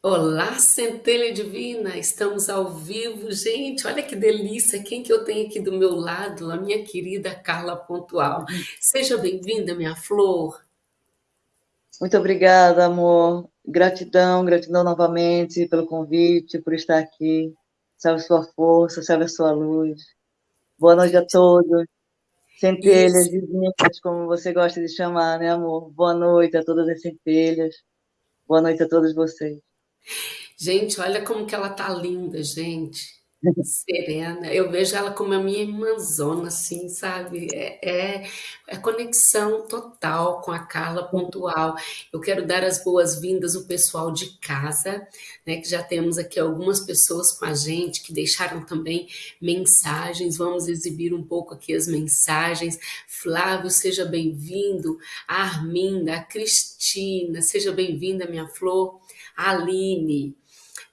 Olá, centelha divina, estamos ao vivo, gente, olha que delícia, quem que eu tenho aqui do meu lado? A minha querida Carla Pontual. Seja bem-vinda, minha flor. Muito obrigada, amor. Gratidão, gratidão novamente pelo convite, por estar aqui. Salve sua força, salve a sua luz. Boa noite a todos. Centelhas divinas, como você gosta de chamar, né, amor? Boa noite a todas as centelhas. Boa noite a todos vocês. Gente, olha como que ela tá linda, gente. Serena. Eu vejo ela como a minha irmãzona, assim, sabe? É, é, é conexão total com a Carla Pontual. Eu quero dar as boas-vindas ao pessoal de casa, né? Que já temos aqui algumas pessoas com a gente que deixaram também mensagens. Vamos exibir um pouco aqui as mensagens. Flávio, seja bem-vindo. A Arminda, a Cristina, seja bem-vinda, minha flor. A Aline,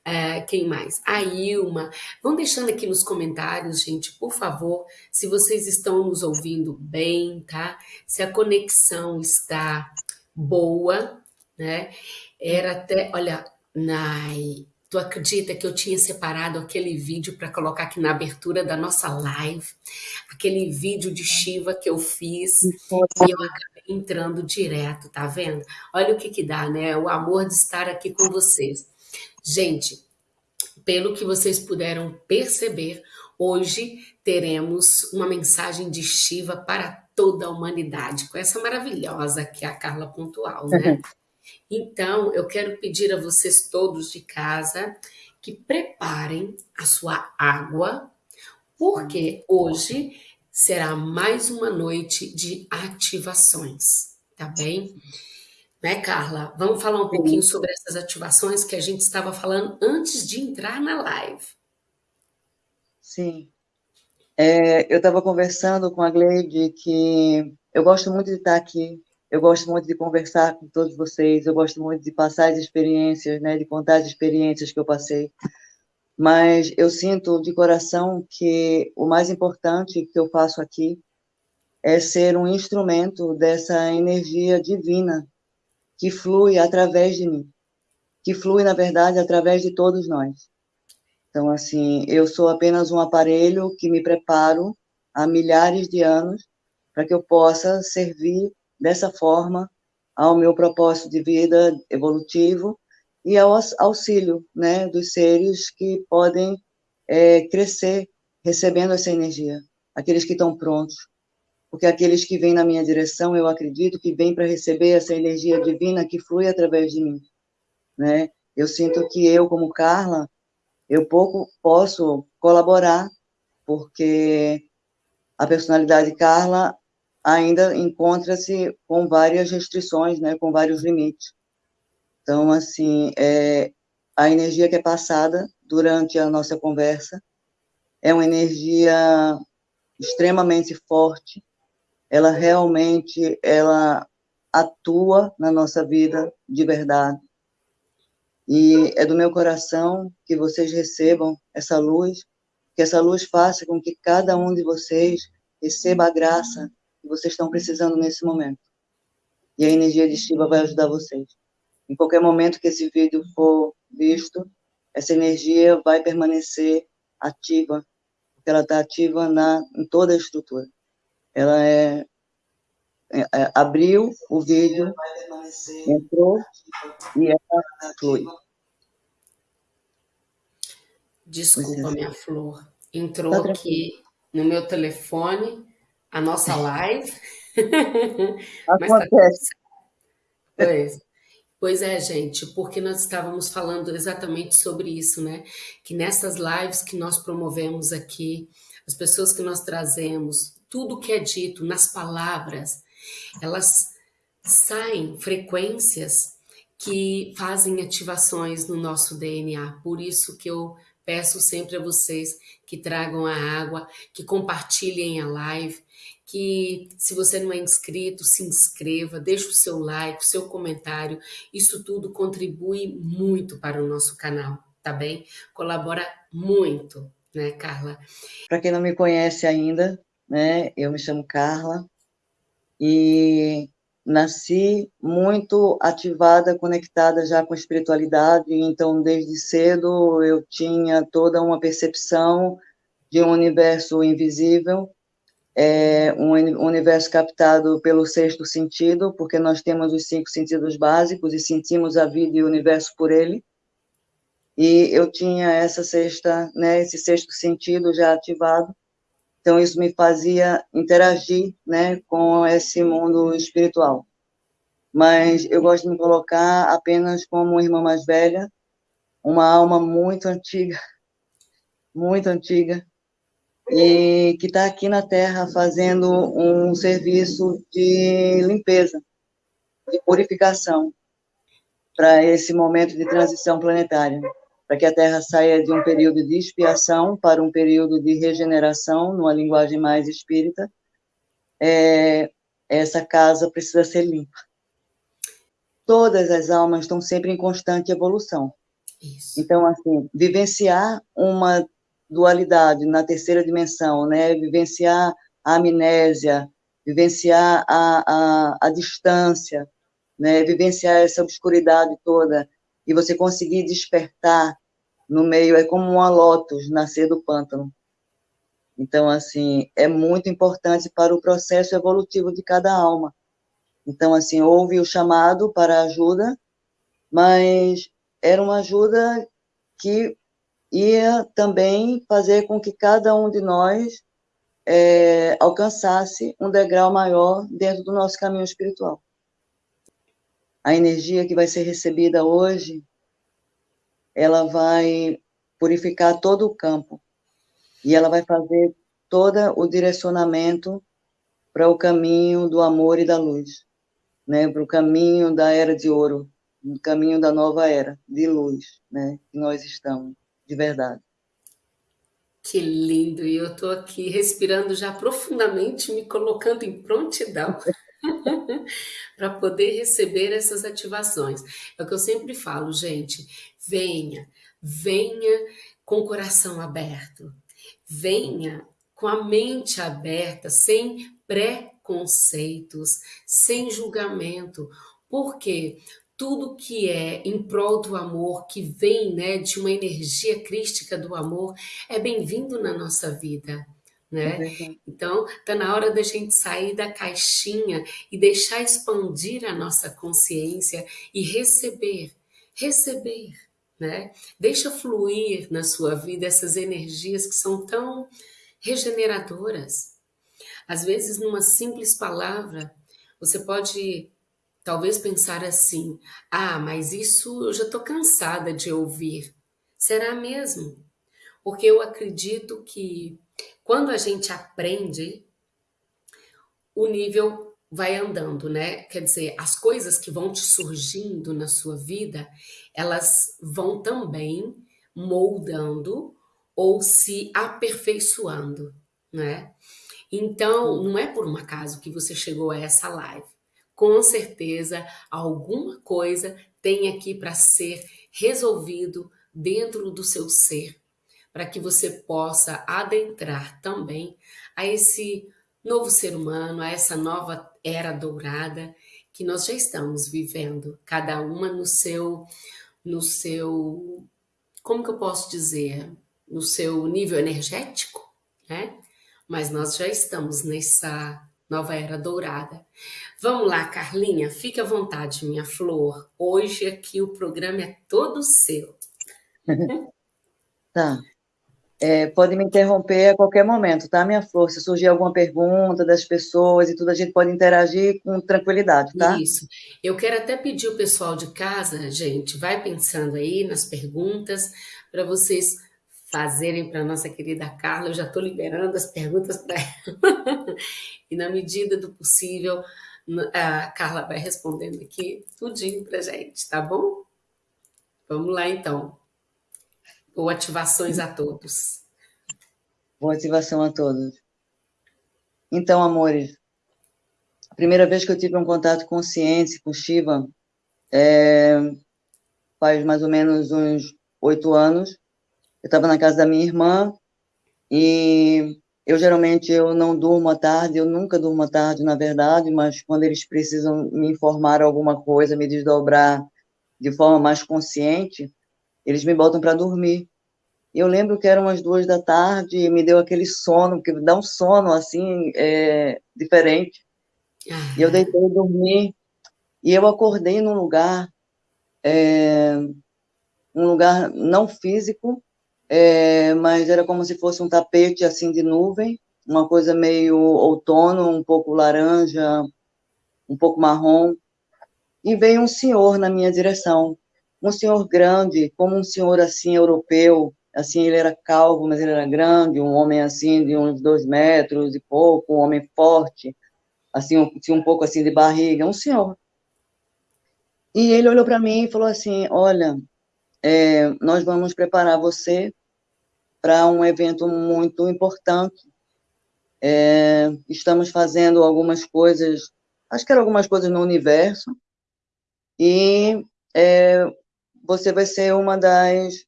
é, quem mais? A Ilma. Vão deixando aqui nos comentários, gente, por favor, se vocês estão nos ouvindo bem, tá? Se a conexão está boa, né? Era até, olha, Nai, tu acredita que eu tinha separado aquele vídeo para colocar aqui na abertura da nossa live? Aquele vídeo de Shiva que eu fiz e eu acabei entrando direto, tá vendo? Olha o que que dá, né? O amor de estar aqui com vocês. Gente, pelo que vocês puderam perceber, hoje teremos uma mensagem de Shiva para toda a humanidade, com essa maravilhosa que é a Carla Pontual, né? Uhum. Então, eu quero pedir a vocês todos de casa que preparem a sua água, porque hoje será mais uma noite de ativações, tá bem? Né, Carla? Vamos falar um pouquinho sobre essas ativações que a gente estava falando antes de entrar na live. Sim. É, eu estava conversando com a Gleide que eu gosto muito de estar aqui, eu gosto muito de conversar com todos vocês, eu gosto muito de passar as experiências, né, de contar as experiências que eu passei. Mas eu sinto de coração que o mais importante que eu faço aqui é ser um instrumento dessa energia divina que flui através de mim, que flui, na verdade, através de todos nós. Então, assim, eu sou apenas um aparelho que me preparo há milhares de anos para que eu possa servir dessa forma ao meu propósito de vida evolutivo e ao auxílio né, dos seres que podem é, crescer recebendo essa energia, aqueles que estão prontos, porque aqueles que vêm na minha direção, eu acredito que vêm para receber essa energia divina que flui através de mim, né? Eu sinto que eu, como Carla, eu pouco posso colaborar, porque a personalidade Carla ainda encontra-se com várias restrições, né, com vários limites. Então, assim, é, a energia que é passada durante a nossa conversa é uma energia extremamente forte, ela realmente ela atua na nossa vida de verdade. E é do meu coração que vocês recebam essa luz, que essa luz faça com que cada um de vocês receba a graça que vocês estão precisando nesse momento. E a energia de Shiva vai ajudar vocês. Em qualquer momento que esse vídeo for visto, essa energia vai permanecer ativa, porque ela está ativa na, em toda a estrutura ela é, é, é abriu o vídeo, entrou e ela flui. Desculpa, minha flor. Entrou tá aqui no meu telefone a nossa live. Acontece. Tá pois. Pois é, gente, porque nós estávamos falando exatamente sobre isso, né? Que nessas lives que nós promovemos aqui, as pessoas que nós trazemos, tudo que é dito nas palavras, elas saem frequências que fazem ativações no nosso DNA. Por isso que eu peço sempre a vocês que tragam a água, que compartilhem a live, que se você não é inscrito, se inscreva, deixe o seu like, o seu comentário. Isso tudo contribui muito para o nosso canal, tá bem? Colabora muito, né, Carla? Para quem não me conhece ainda, né? Eu me chamo Carla e nasci muito ativada, conectada já com a espiritualidade, então desde cedo eu tinha toda uma percepção de um universo invisível, é, um universo captado pelo sexto sentido, porque nós temos os cinco sentidos básicos e sentimos a vida e o universo por ele. E eu tinha essa sexta, né, esse sexto sentido já ativado. Então isso me fazia interagir, né, com esse mundo espiritual. Mas eu gosto de me colocar apenas como irmã mais velha, uma alma muito antiga, muito antiga, e que está aqui na Terra fazendo um serviço de limpeza, de purificação para esse momento de transição planetária, para que a Terra saia de um período de expiação para um período de regeneração, numa linguagem mais espírita. É, essa casa precisa ser limpa. Todas as almas estão sempre em constante evolução. Isso. Então, assim, vivenciar uma dualidade na terceira dimensão, né? Vivenciar a amnésia, vivenciar a, a, a distância, né? Vivenciar essa obscuridade toda e você conseguir despertar no meio é como uma lótus nascer do pântano. Então, assim, é muito importante para o processo evolutivo de cada alma. Então, assim, houve o chamado para ajuda, mas era uma ajuda que ia também fazer com que cada um de nós é, alcançasse um degrau maior dentro do nosso caminho espiritual. A energia que vai ser recebida hoje, ela vai purificar todo o campo e ela vai fazer todo o direcionamento para o caminho do amor e da luz, né? Para o caminho da era de ouro, o caminho da nova era de luz, né? Que nós estamos de verdade. Que lindo! E eu estou aqui respirando já profundamente, me colocando em prontidão para poder receber essas ativações. É o que eu sempre falo, gente, venha, venha com o coração aberto, venha com a mente aberta, sem preconceitos, sem julgamento. Por quê? tudo que é em prol do amor, que vem né, de uma energia crística do amor, é bem-vindo na nossa vida. Né? É então, está na hora da gente sair da caixinha e deixar expandir a nossa consciência e receber, receber, né? Deixa fluir na sua vida essas energias que são tão regeneradoras. Às vezes, numa simples palavra, você pode Talvez pensar assim, ah, mas isso eu já estou cansada de ouvir. Será mesmo? Porque eu acredito que quando a gente aprende, o nível vai andando, né? Quer dizer, as coisas que vão te surgindo na sua vida, elas vão também moldando ou se aperfeiçoando, né? Então, não é por um acaso que você chegou a essa live com certeza alguma coisa tem aqui para ser resolvido dentro do seu ser, para que você possa adentrar também a esse novo ser humano, a essa nova era dourada que nós já estamos vivendo, cada uma no seu no seu como que eu posso dizer, no seu nível energético, né? Mas nós já estamos nessa nova era dourada. Vamos lá, Carlinha, fique à vontade, minha flor. Hoje aqui o programa é todo seu. tá. É, pode me interromper a qualquer momento, tá, minha flor? Se surgir alguma pergunta das pessoas e tudo, a gente pode interagir com tranquilidade, tá? Isso. Eu quero até pedir o pessoal de casa, gente, vai pensando aí nas perguntas para vocês fazerem para nossa querida Carla. Eu já estou liberando as perguntas para ela. e na medida do possível, a Carla vai respondendo aqui tudinho para gente, tá bom? Vamos lá então. Boa ativações a todos. Boa ativação a todos. Então, amores, a primeira vez que eu tive um contato consciente com Shiva é, faz mais ou menos uns oito anos eu estava na casa da minha irmã e eu geralmente eu não durmo à tarde, eu nunca durmo à tarde, na verdade, mas quando eles precisam me informar alguma coisa, me desdobrar de forma mais consciente, eles me botam para dormir. E eu lembro que eram umas duas da tarde e me deu aquele sono, que dá um sono assim, é, diferente. E eu deitei e dormi. E eu acordei num lugar, é, um lugar não físico, é, mas era como se fosse um tapete assim de nuvem, uma coisa meio outono, um pouco laranja, um pouco marrom. E veio um senhor na minha direção, um senhor grande, como um senhor assim europeu, assim, ele era calvo, mas ele era grande, um homem assim de uns dois metros e pouco, um homem forte, assim, tinha um pouco assim de barriga, um senhor. E ele olhou para mim e falou assim, olha, é, nós vamos preparar você para um evento muito importante. É, estamos fazendo algumas coisas, acho que eram algumas coisas no universo, e é, você vai ser uma das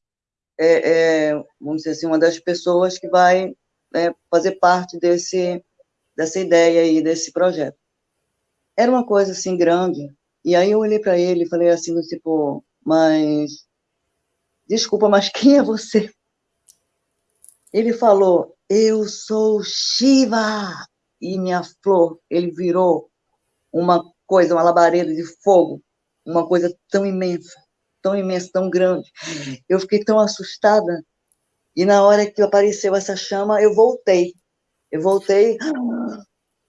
é, é, vamos dizer assim, uma das pessoas que vai é, fazer parte desse, dessa ideia aí, desse projeto. Era uma coisa, assim, grande, e aí eu olhei para ele e falei assim, tipo, mas, desculpa, mas quem é você? Ele falou, eu sou Shiva, e minha flor, ele virou uma coisa, uma labareda de fogo, uma coisa tão imensa tão imenso, tão grande. Eu fiquei tão assustada. E na hora que apareceu essa chama, eu voltei. Eu voltei,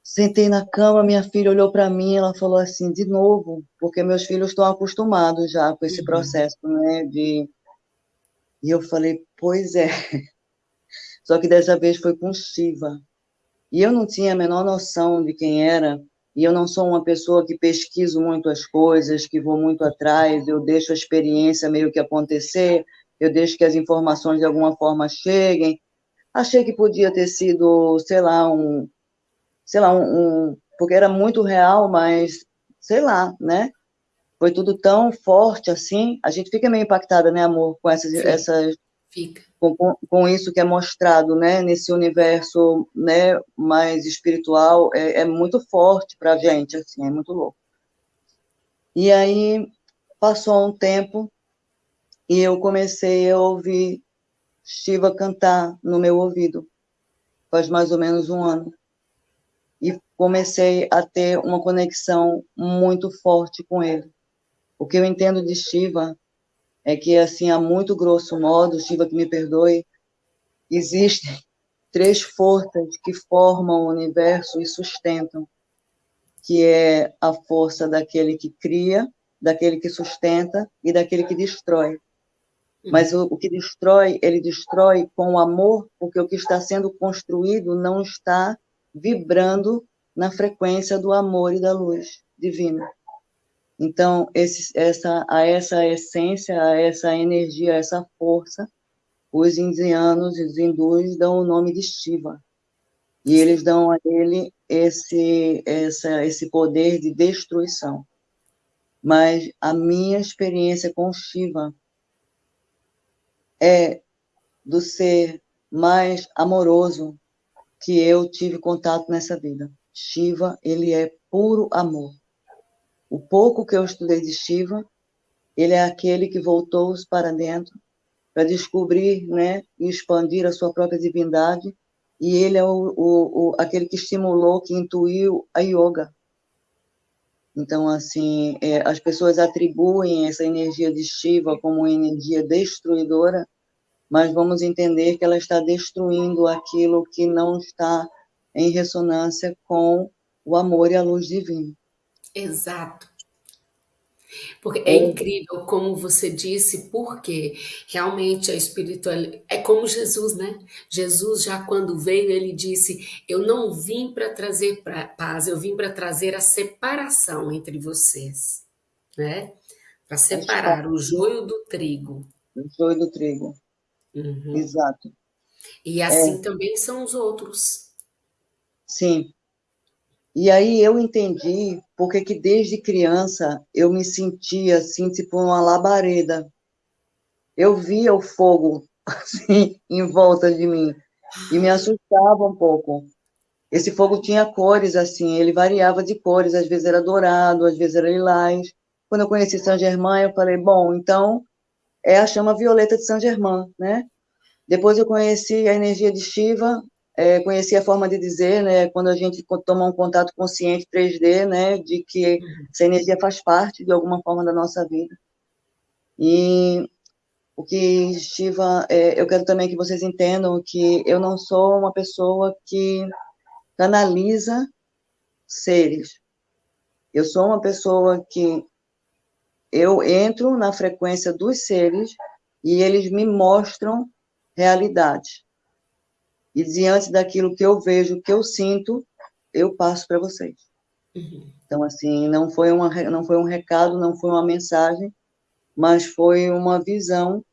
sentei na cama, minha filha olhou para mim, ela falou assim, de novo, porque meus filhos estão acostumados já com esse uhum. processo, né, de... E eu falei, pois é. Só que dessa vez foi com Shiva. E eu não tinha a menor noção de quem era, e eu não sou uma pessoa que pesquiso muito as coisas, que vou muito atrás, eu deixo a experiência meio que acontecer, eu deixo que as informações de alguma forma cheguem. Achei que podia ter sido, sei lá, um, sei lá, um, um porque era muito real, mas sei lá, né? Foi tudo tão forte assim, a gente fica meio impactada, né, amor, com essas, essas Fica. Com, com, isso que é mostrado, né, nesse universo, né, mais espiritual, é, é muito forte para a gente, assim, é muito louco. E aí, passou um tempo, e eu comecei a ouvir Shiva cantar no meu ouvido, faz mais ou menos um ano. E comecei a ter uma conexão muito forte com ele. O que eu entendo de Shiva é que, assim, a muito grosso modo, Shiva que me perdoe, existem três forças que formam o universo e sustentam, que é a força daquele que cria, daquele que sustenta e daquele que destrói. Mas o, o que destrói, ele destrói com amor, porque o que está sendo construído não está vibrando na frequência do amor e da luz divina. Então, esse, essa, a essa essência, a essa energia, a essa força, os indianos e os hindus dão o nome de Shiva. E eles dão a ele esse, essa, esse poder de destruição. Mas a minha experiência com Shiva é do ser mais amoroso que eu tive contato nessa vida. Shiva, ele é puro amor. O pouco que eu estudei de Shiva, ele é aquele que voltou para dentro para descobrir né, e expandir a sua própria divindade, e ele é o, o, o, aquele que estimulou, que intuiu a yoga. Então, assim, é, as pessoas atribuem essa energia de Shiva como uma energia destruidora, mas vamos entender que ela está destruindo aquilo que não está em ressonância com o amor e a luz divina. Exato. Porque é incrível como você disse, porque realmente a espiritualidade é como Jesus, né? Jesus já quando veio, ele disse: "Eu não vim para trazer paz, eu vim para trazer a separação entre vocês", né? Para separar o joio do trigo. O joio do trigo. Uhum. Exato. E assim é. também são os outros. Sim. E aí eu entendi porque que desde criança eu me sentia assim, tipo uma labareda. Eu via o fogo assim em volta de mim. e me assustava um pouco. Esse fogo tinha cores, assim, ele variava de cores, às vezes era dourado, às vezes era lilás. Quando eu conheci Saint Germain, eu falei, bom, então é a chama violeta de Saint Germain, né? Depois eu conheci a energia de Shiva, é, conheci a forma de dizer, né, quando a gente toma um contato consciente 3D, né, de que essa energia faz parte de alguma forma da nossa vida. E o que Shiva, é, eu quero também que vocês entendam que eu não sou uma pessoa que canaliza seres. Eu sou uma pessoa que eu entro na frequência dos seres e eles me mostram realidade. E diante daquilo que eu vejo, que eu sinto, eu passo para vocês. Uhum. Então, assim, não foi, uma, não foi um recado, não foi uma mensagem, mas foi uma visão.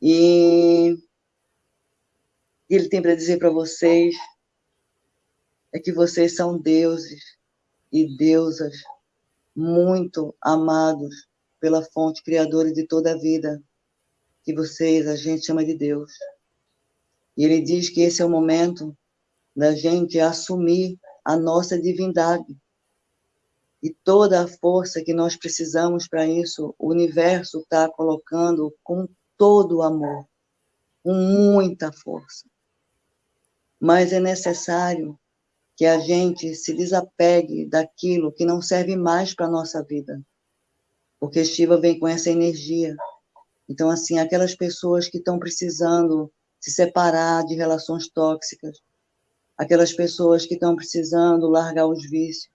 E ele tem para dizer para vocês é que vocês são deuses e deusas muito amados pela fonte criadora de toda a vida, que vocês a gente chama de Deus. E ele diz que esse é o momento da gente assumir a nossa divindade. E toda a força que nós precisamos para isso, o universo está colocando com todo o amor, com muita força. Mas é necessário que a gente se desapegue daquilo que não serve mais para a nossa vida. Porque Shiva vem com essa energia. Então, assim, aquelas pessoas que estão precisando se separar de relações tóxicas, aquelas pessoas que estão precisando largar os vícios,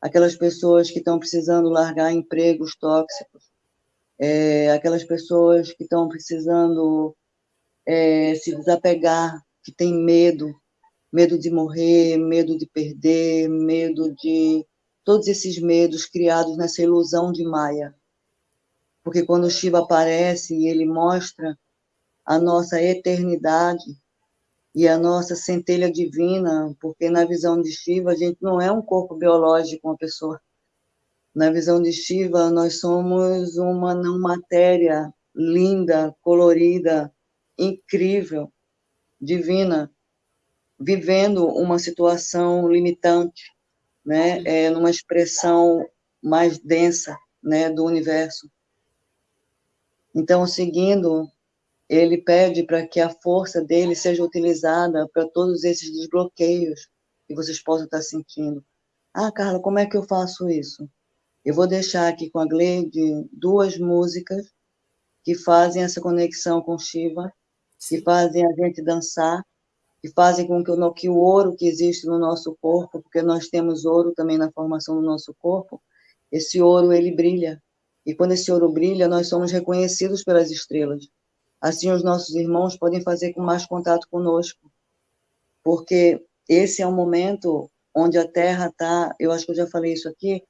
aquelas pessoas que estão precisando largar empregos tóxicos, é, aquelas pessoas que estão precisando é, se desapegar, que têm medo, medo de morrer, medo de perder, medo de todos esses medos criados nessa ilusão de Maia. Porque quando o Shiva aparece e ele mostra a nossa eternidade e a nossa centelha divina, porque na visão de Shiva a gente não é um corpo biológico, uma pessoa. Na visão de Shiva nós somos uma não matéria linda, colorida, incrível, divina, vivendo uma situação limitante, né, é, numa expressão mais densa, né, do universo. Então, seguindo ele pede para que a força dele seja utilizada para todos esses desbloqueios que vocês possam estar sentindo. Ah, Carla, como é que eu faço isso? Eu vou deixar aqui com a Gleide duas músicas que fazem essa conexão com Shiva, que fazem a gente dançar, que fazem com que o, que o ouro que existe no nosso corpo, porque nós temos ouro também na formação do nosso corpo, esse ouro ele brilha. E quando esse ouro brilha, nós somos reconhecidos pelas estrelas. Assim, os nossos irmãos podem fazer com mais contato conosco, porque esse é um momento onde a Terra está, eu acho que eu já falei isso aqui,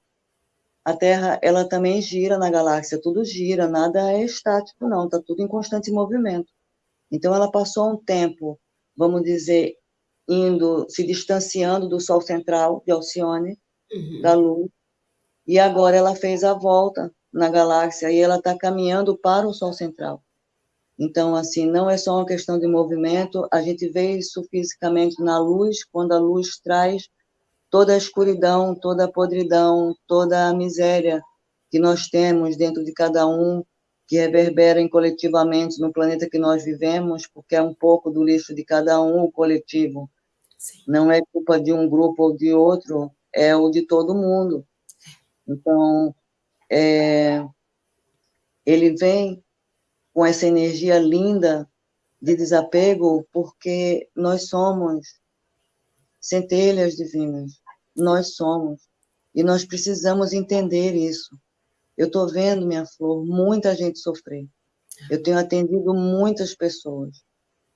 a Terra, ela também gira na galáxia, tudo gira, nada é estático, não, está tudo em constante movimento. Então, ela passou um tempo, vamos dizer, indo, se distanciando do Sol central, de Alcione, uhum. da Lua, e agora ela fez a volta na galáxia e ela está caminhando para o Sol central. Então, assim, não é só uma questão de movimento, a gente vê isso fisicamente na luz, quando a luz traz toda a escuridão, toda a podridão, toda a miséria que nós temos dentro de cada um, que reverberem coletivamente no planeta que nós vivemos, porque é um pouco do lixo de cada um, o coletivo. Sim. Não é culpa de um grupo ou de outro, é o de todo mundo. Então, é, ele vem com essa energia linda de desapego, porque nós somos centelhas divinas, nós somos, e nós precisamos entender isso. Eu estou vendo, minha flor, muita gente sofrer. Eu tenho atendido muitas pessoas.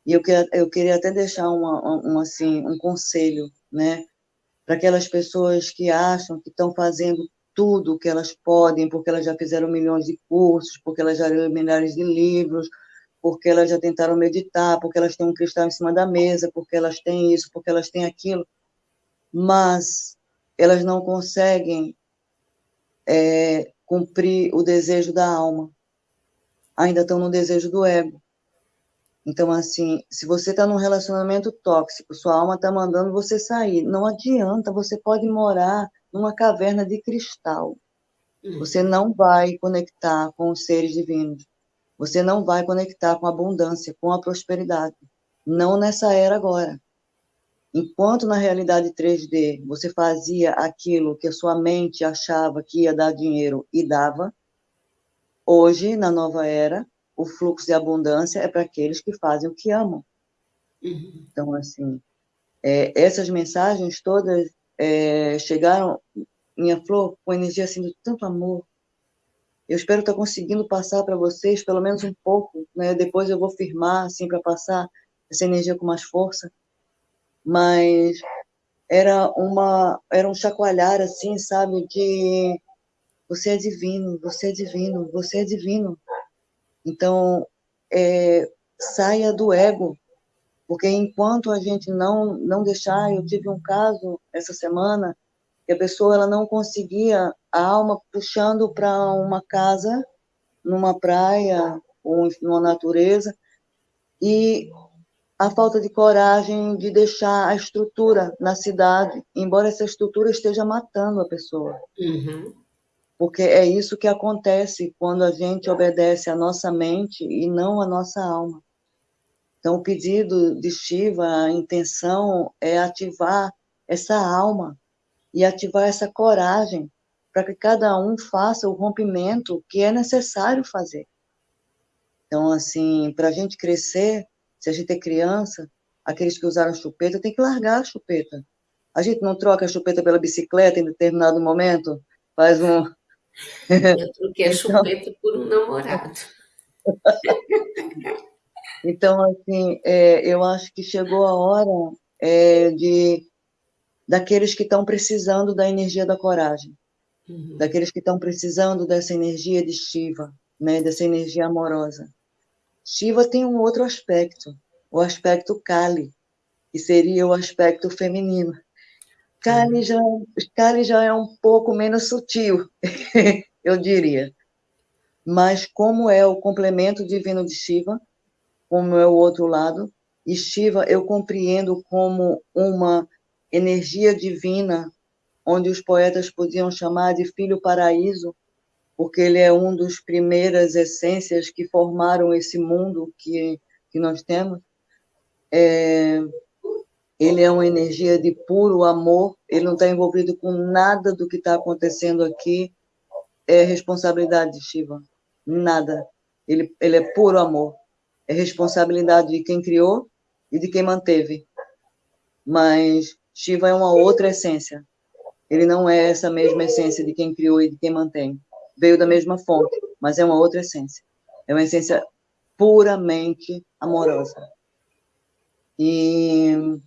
E eu, queria, eu queria até deixar uma, assim, um conselho, né? Para aquelas pessoas que acham que estão fazendo tudo que elas podem, porque elas já fizeram milhões de cursos, porque elas já leram milhares de livros, porque elas já tentaram meditar, porque elas têm um cristal em cima da mesa, porque elas têm isso, porque elas têm aquilo, mas elas não conseguem é, cumprir o desejo da alma. Ainda estão no desejo do ego. Então, assim, se você está num relacionamento tóxico, sua alma está mandando você sair, não adianta, você pode morar numa caverna de cristal. Você não vai conectar com os seres divinos. Você não vai conectar com a abundância, com a prosperidade. Não nessa era agora. Enquanto na realidade 3D você fazia aquilo que a sua mente achava que ia dar dinheiro e dava, hoje, na nova era, o fluxo de abundância é para aqueles que fazem o que amam. Uhum. Então, assim, é, essas mensagens todas é, chegaram, minha flor, com energia assim de tanto amor. Eu espero estar conseguindo passar para vocês pelo menos um pouco, né? Depois eu vou firmar assim para passar essa energia com mais força. Mas era uma era um chacoalhar assim, sabe, de você é divino, você é divino, você é divino. Então, é, saia do ego, porque enquanto a gente não não deixar, eu tive um caso essa semana que a pessoa ela não conseguia a alma puxando para uma casa numa praia ou numa natureza e a falta de coragem de deixar a estrutura na cidade, embora essa estrutura esteja matando a pessoa. Uhum porque é isso que acontece quando a gente obedece à nossa mente e não à nossa alma. Então, o pedido de Shiva, a intenção é ativar essa alma e ativar essa coragem para que cada um faça o rompimento que é necessário fazer. Então, assim, para a gente crescer, se a gente é criança, aqueles que usaram chupeta, tem que largar a chupeta. A gente não troca a chupeta pela bicicleta em determinado momento, faz um, eu troquei a então, chupeta por um namorado. Então, assim, é, eu acho que chegou a hora é, de daqueles que estão precisando da energia da coragem, uhum. daqueles que estão precisando dessa energia de Shiva, né, dessa energia amorosa. Shiva tem um outro aspecto, o aspecto Kali, que seria o aspecto feminino. Kali já, Kali já é um pouco menos sutil, eu diria. Mas como é o complemento divino de Shiva, como é o outro lado, e Shiva eu compreendo como uma energia divina, onde os poetas podiam chamar de filho paraíso, porque ele é um dos primeiras essências que formaram esse mundo que, que nós temos. É, ele é uma energia de puro amor, ele não está envolvido com nada do que está acontecendo aqui, é responsabilidade de Shiva, nada. Ele, ele é puro amor, é responsabilidade de quem criou e de quem manteve. Mas Shiva é uma outra essência, ele não é essa mesma essência de quem criou e de quem mantém. Veio da mesma fonte, mas é uma outra essência. É uma essência puramente amorosa. E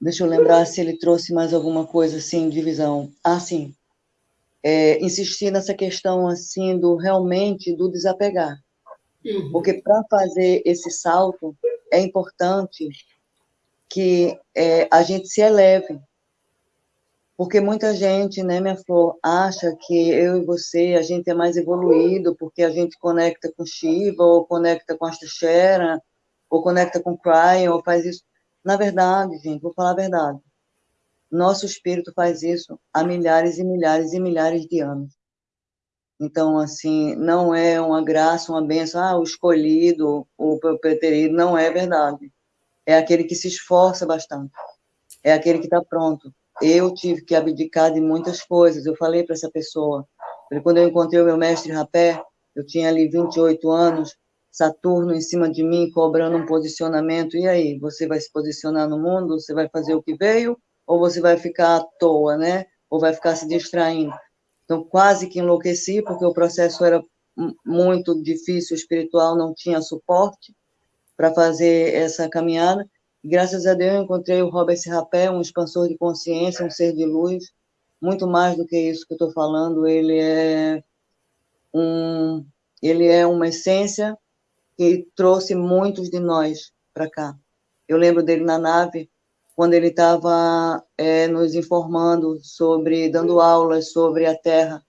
Deixa eu lembrar se ele trouxe mais alguma coisa assim de visão. Ah, sim. É, insistir nessa questão assim do realmente do desapegar. Uhum. Porque para fazer esse salto é importante que é, a gente se eleve. Porque muita gente, né, minha flor, acha que eu e você, a gente é mais evoluído porque a gente conecta com Shiva, ou conecta com Astashera, ou conecta com Cryon, ou faz isso. Na verdade, gente, vou falar a verdade. Nosso espírito faz isso há milhares e milhares e milhares de anos. Então, assim, não é uma graça, uma benção, ah, o escolhido, o preterido, não é verdade. É aquele que se esforça bastante. É aquele que está pronto. Eu tive que abdicar de muitas coisas. Eu falei para essa pessoa, quando eu encontrei o meu mestre Rapé, eu tinha ali 28 anos, Saturno em cima de mim, cobrando um posicionamento. E aí, você vai se posicionar no mundo? Você vai fazer o que veio? Ou você vai ficar à toa, né? Ou vai ficar se distraindo? Então, quase que enlouqueci, porque o processo era muito difícil, espiritual, não tinha suporte para fazer essa caminhada. E, graças a Deus, eu encontrei o Robert Rapé, um expansor de consciência, um ser de luz, muito mais do que isso que eu estou falando. Ele é um, ele é uma essência que trouxe muitos de nós para cá. Eu lembro dele na nave, quando ele estava é, nos informando sobre, dando aulas sobre a Terra,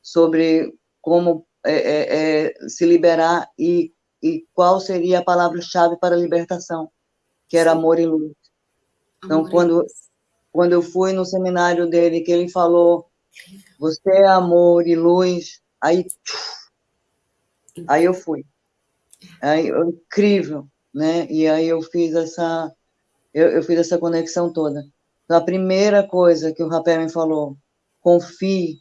sobre como é, é, é, se liberar e e qual seria a palavra-chave para a libertação, que era amor e luz. Então, amor quando, quando eu fui no seminário dele, que ele falou, você é amor e luz, aí, aí eu fui. Aí, incrível, né? E aí eu fiz essa, eu, eu fiz essa conexão toda. Então, a primeira coisa que o Rapé me falou, confie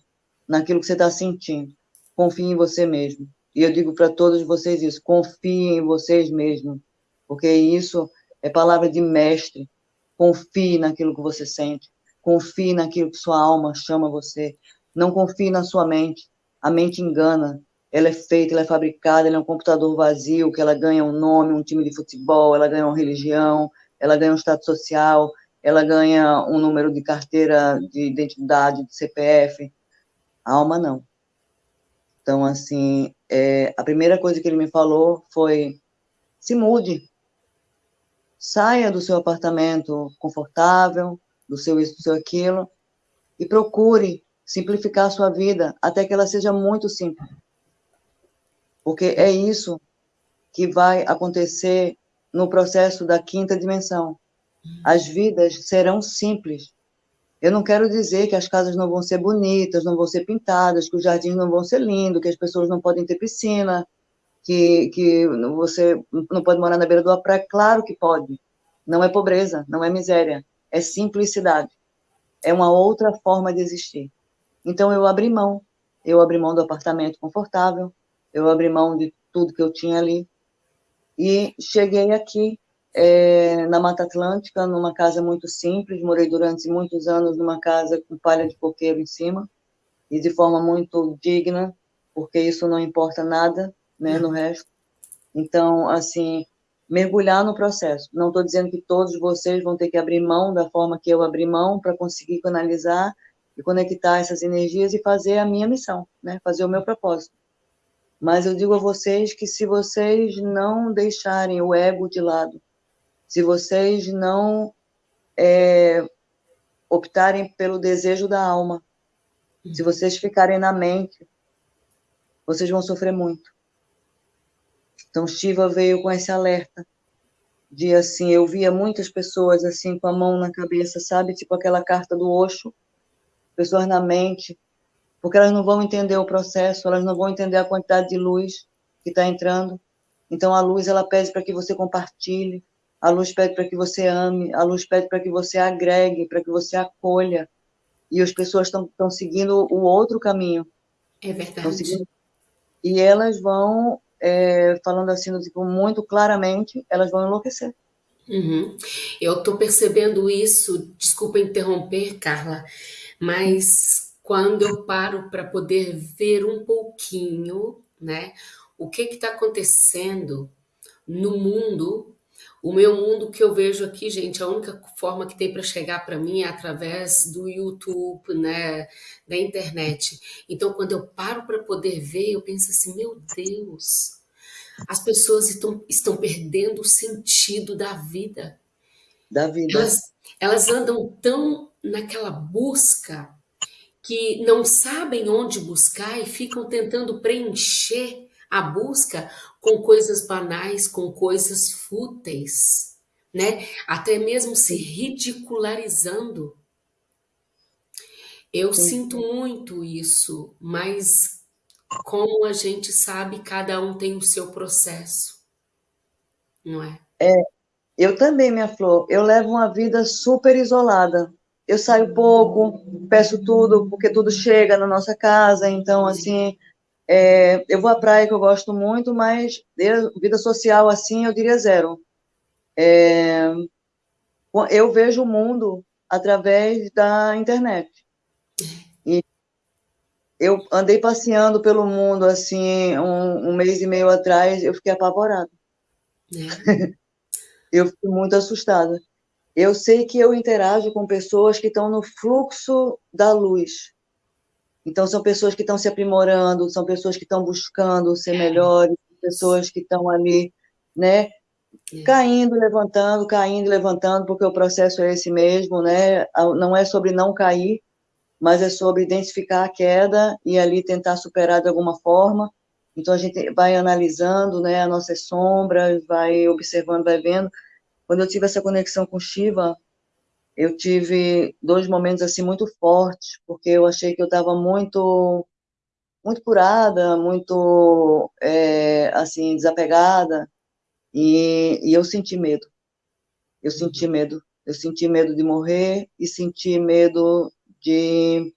naquilo que você está sentindo, confie em você mesmo. E eu digo para todos vocês isso, confiem em vocês mesmos, porque isso é palavra de mestre. Confie naquilo que você sente, confie naquilo que sua alma chama você. Não confie na sua mente. A mente engana. Ela é feita, ela é fabricada, ela é um computador vazio, que ela ganha um nome, um time de futebol, ela ganha uma religião, ela ganha um status social, ela ganha um número de carteira de identidade, de CPF. A alma não. Então, assim, é, a primeira coisa que ele me falou foi: se mude, saia do seu apartamento confortável, do seu isso, do seu aquilo, e procure simplificar a sua vida até que ela seja muito simples. Porque é isso que vai acontecer no processo da quinta dimensão. As vidas serão simples, eu não quero dizer que as casas não vão ser bonitas, não vão ser pintadas, que os jardins não vão ser lindos, que as pessoas não podem ter piscina, que, que você não pode morar na beira da praia. Claro que pode. Não é pobreza, não é miséria, é simplicidade. É uma outra forma de existir. Então eu abri mão. Eu abri mão do apartamento confortável, eu abri mão de tudo que eu tinha ali e cheguei aqui é, na Mata Atlântica, numa casa muito simples. Morei durante muitos anos numa casa com palha de coqueiro em cima e de forma muito digna, porque isso não importa nada, né, no resto. Então, assim, mergulhar no processo. Não estou dizendo que todos vocês vão ter que abrir mão da forma que eu abri mão para conseguir canalizar e conectar essas energias e fazer a minha missão, né, fazer o meu propósito. Mas eu digo a vocês que se vocês não deixarem o ego de lado, se vocês não é, optarem pelo desejo da alma, se vocês ficarem na mente, vocês vão sofrer muito. Então Shiva veio com esse alerta de assim, eu via muitas pessoas assim com a mão na cabeça, sabe, tipo aquela carta do Osho, pessoas na mente, porque elas não vão entender o processo, elas não vão entender a quantidade de luz que está entrando. Então a luz ela pede para que você compartilhe, a luz pede para que você ame, a luz pede para que você agregue, para que você acolha. E as pessoas estão seguindo o outro caminho. É verdade. Seguindo, e elas vão, é, falando assim, tipo, muito claramente, elas vão enlouquecer. Uhum. Eu estou percebendo isso, desculpa interromper, Carla, mas quando eu paro para poder ver um pouquinho, né, o que está acontecendo no mundo o meu mundo que eu vejo aqui, gente, a única forma que tem para chegar para mim é através do YouTube, né, da internet. Então, quando eu paro para poder ver, eu penso assim, meu Deus, as pessoas estão, estão perdendo o sentido da vida. Da vida. Elas, elas andam tão naquela busca que não sabem onde buscar e ficam tentando preencher a busca com coisas banais, com coisas fúteis, né? Até mesmo se ridicularizando. Eu Sim. sinto muito isso, mas como a gente sabe, cada um tem o seu processo, não é? É, eu também, minha flor, eu levo uma vida super isolada. Eu saio pouco, peço tudo, porque tudo chega na nossa casa, então, assim, é, eu vou à praia, que eu gosto muito, mas vida social, assim, eu diria zero. É, eu vejo o mundo através da internet. E eu andei passeando pelo mundo, assim, um, um mês e meio atrás, eu fiquei apavorada. É. eu fiquei muito assustada. Eu sei que eu interajo com pessoas que estão no fluxo da luz, então, são pessoas que estão se aprimorando, são pessoas que estão buscando ser melhores, pessoas que estão ali, né, é. caindo, levantando, caindo, levantando, porque o processo é esse mesmo, né? Não é sobre não cair, mas é sobre identificar a queda e ali tentar superar de alguma forma. Então a gente vai analisando, né, as nossas sombras, vai observando, vai vendo. Quando eu tive essa conexão com Shiva, eu tive dois momentos assim muito fortes, porque eu achei que eu estava muito muito curada, muito é, assim desapegada, e, e eu senti medo. Eu senti medo. Eu senti medo de morrer e senti medo de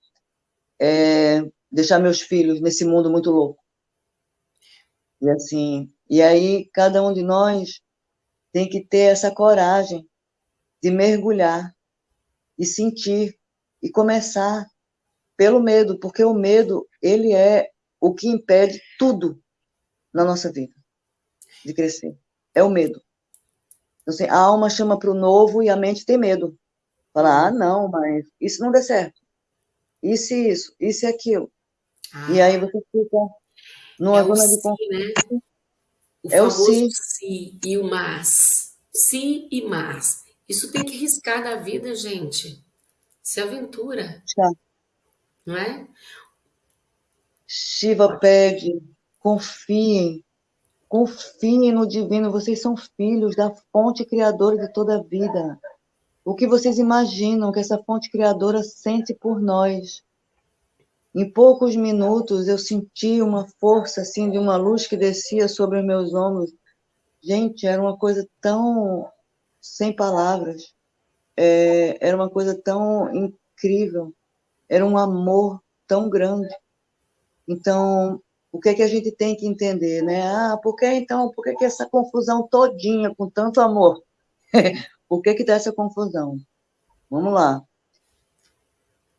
é, deixar meus filhos nesse mundo muito louco. E assim, e aí cada um de nós tem que ter essa coragem de mergulhar e sentir e começar pelo medo, porque o medo, ele é o que impede tudo na nossa vida de crescer. É o medo. Então, assim, a alma chama para o novo e a mente tem medo. Fala, ah, não, mas isso não deu certo. Isso e isso, isso e aquilo. Ah. E aí você fica numa é zona de conflito. Né? O é o si. si e o mas. Si e mas. Isso tem que riscar da vida, gente. Se aventura. Já. Não é? Shiva pede, confiem, confiem no divino, vocês são filhos da fonte criadora de toda a vida. O que vocês imaginam que essa fonte criadora sente por nós? Em poucos minutos eu senti uma força assim de uma luz que descia sobre meus ombros. Gente, era uma coisa tão sem palavras. É, era uma coisa tão incrível. Era um amor tão grande. Então, o que é que a gente tem que entender, né? Ah, por que então, por que, que essa confusão todinha com tanto amor? por que que dá essa confusão? Vamos lá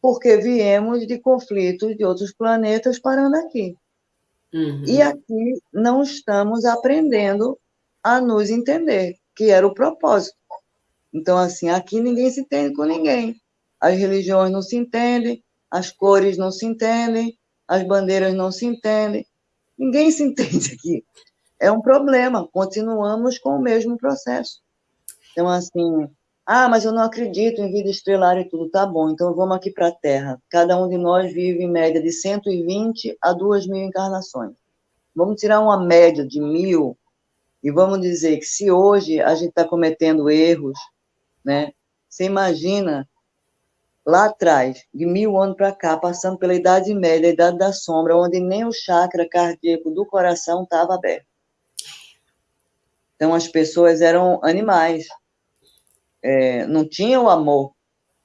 porque viemos de conflitos de outros planetas parando aqui. Uhum. E aqui não estamos aprendendo a nos entender, que era o propósito. Então, assim, aqui ninguém se entende com ninguém. As religiões não se entendem, as cores não se entendem, as bandeiras não se entendem. Ninguém se entende aqui. É um problema. Continuamos com o mesmo processo. Então, assim, ah, mas eu não acredito em vida estelar e tudo. Tá bom, então vamos aqui para a Terra. Cada um de nós vive em média de 120 a 2 mil encarnações. Vamos tirar uma média de mil e vamos dizer que se hoje a gente está cometendo erros, né? Você imagina lá atrás, de mil anos para cá, passando pela Idade Média, a Idade da Sombra, onde nem o chakra cardíaco do coração estava aberto. Então as pessoas eram animais, é, não tinha o amor,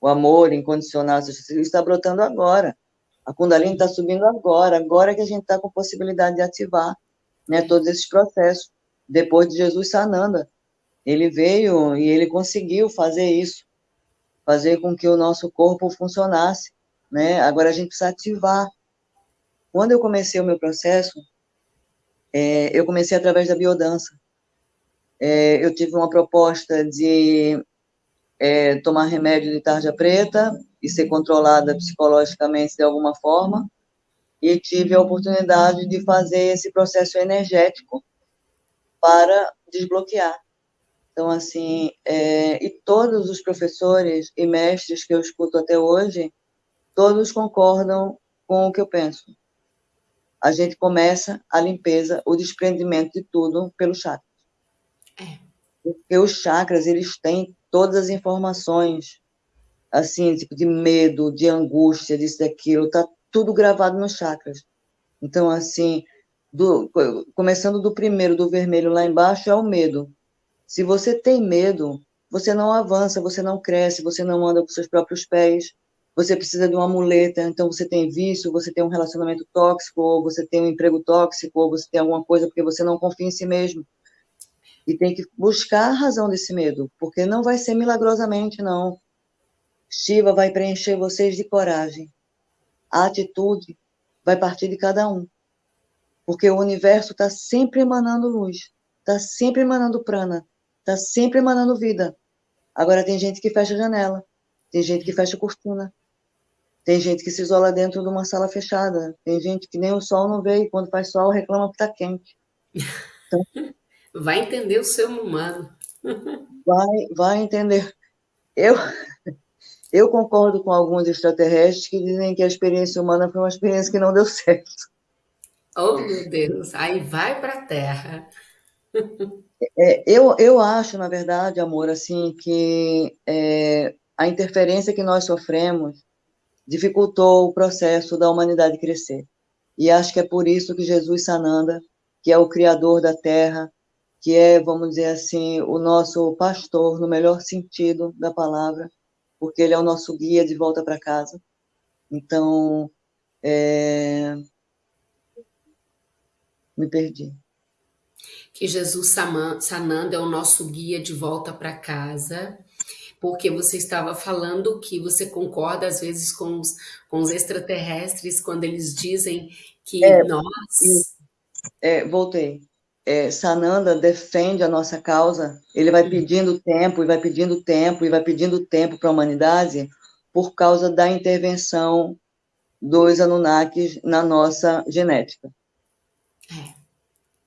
o amor incondicional, está brotando agora. A Kundalini está subindo agora, agora que a gente está com possibilidade de ativar né, todos esses processos. Depois de Jesus Sananda, ele veio e ele conseguiu fazer isso, fazer com que o nosso corpo funcionasse. Né? Agora a gente precisa ativar. Quando eu comecei o meu processo, é, eu comecei através da biodança. É, eu tive uma proposta de é, tomar remédio de tarja preta e ser controlada psicologicamente de alguma forma, e tive a oportunidade de fazer esse processo energético para desbloquear. Então, assim, é, e todos os professores e mestres que eu escuto até hoje, todos concordam com o que eu penso. A gente começa a limpeza, o desprendimento de tudo pelo chakra. É. Porque os chakras, eles têm todas as informações, assim, tipo de medo, de angústia, disso, daquilo, tá tudo gravado nos chakras. Então, assim, do, começando do primeiro, do vermelho lá embaixo, é o medo. Se você tem medo, você não avança, você não cresce, você não anda com seus próprios pés, você precisa de uma muleta, então você tem vício, você tem um relacionamento tóxico, ou você tem um emprego tóxico, ou você tem alguma coisa porque você não confia em si mesmo. E tem que buscar a razão desse medo, porque não vai ser milagrosamente, não. Shiva vai preencher vocês de coragem. A atitude vai partir de cada um. Porque o universo está sempre emanando luz, está sempre emanando prana, está sempre emanando vida. Agora tem gente que fecha a janela, tem gente que fecha a cortina, tem gente que se isola dentro de uma sala fechada, tem gente que nem o sol não vê e quando faz sol reclama que está quente. Então, Vai entender o ser humano. Vai, vai entender. Eu, eu concordo com alguns extraterrestres que dizem que a experiência humana foi uma experiência que não deu certo. Oh, meu Deus, aí vai para a terra. É, eu, eu acho, na verdade, amor, assim, que é, a interferência que nós sofremos dificultou o processo da humanidade crescer. E acho que é por isso que Jesus Sananda, que é o criador da terra, que é, vamos dizer assim, o nosso pastor, no melhor sentido da palavra, porque ele é o nosso guia de volta para casa. Então, é... me perdi. Que Jesus Sananda é o nosso guia de volta para casa, porque você estava falando que você concorda às vezes com os, com os extraterrestres quando eles dizem que é, nós. É, voltei é, Sananda defende a nossa causa, ele vai pedindo tempo, e vai pedindo tempo, e vai pedindo tempo para a humanidade por causa da intervenção dos Anunnakis na nossa genética. É.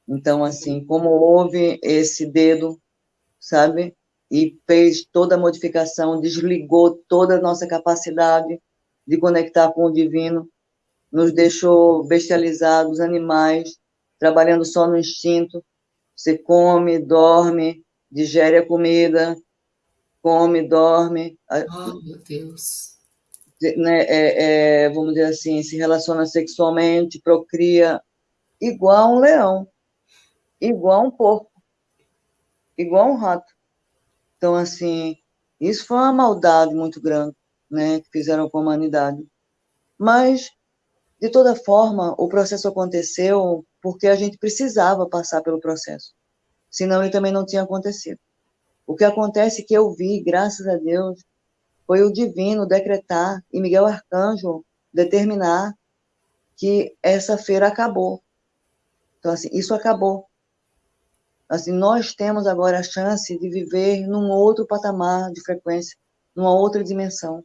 Então, assim, como houve esse dedo, sabe? E fez toda a modificação, desligou toda a nossa capacidade de conectar com o divino, nos deixou bestializados, animais, trabalhando só no instinto. Você come, dorme, digere a comida, come, dorme. Oh, meu Deus. Né, é, é, vamos dizer assim, se relaciona sexualmente, procria, igual um leão, igual um porco, igual um rato. Então, assim, isso foi uma maldade muito grande, né, que fizeram com a humanidade. Mas, de toda forma, o processo aconteceu porque a gente precisava passar pelo processo. Senão ele também não tinha acontecido. O que acontece que eu vi, graças a Deus, foi o divino decretar e Miguel Arcanjo determinar que essa feira acabou. Então, assim, isso acabou. Assim, nós temos agora a chance de viver num outro patamar de frequência, numa outra dimensão.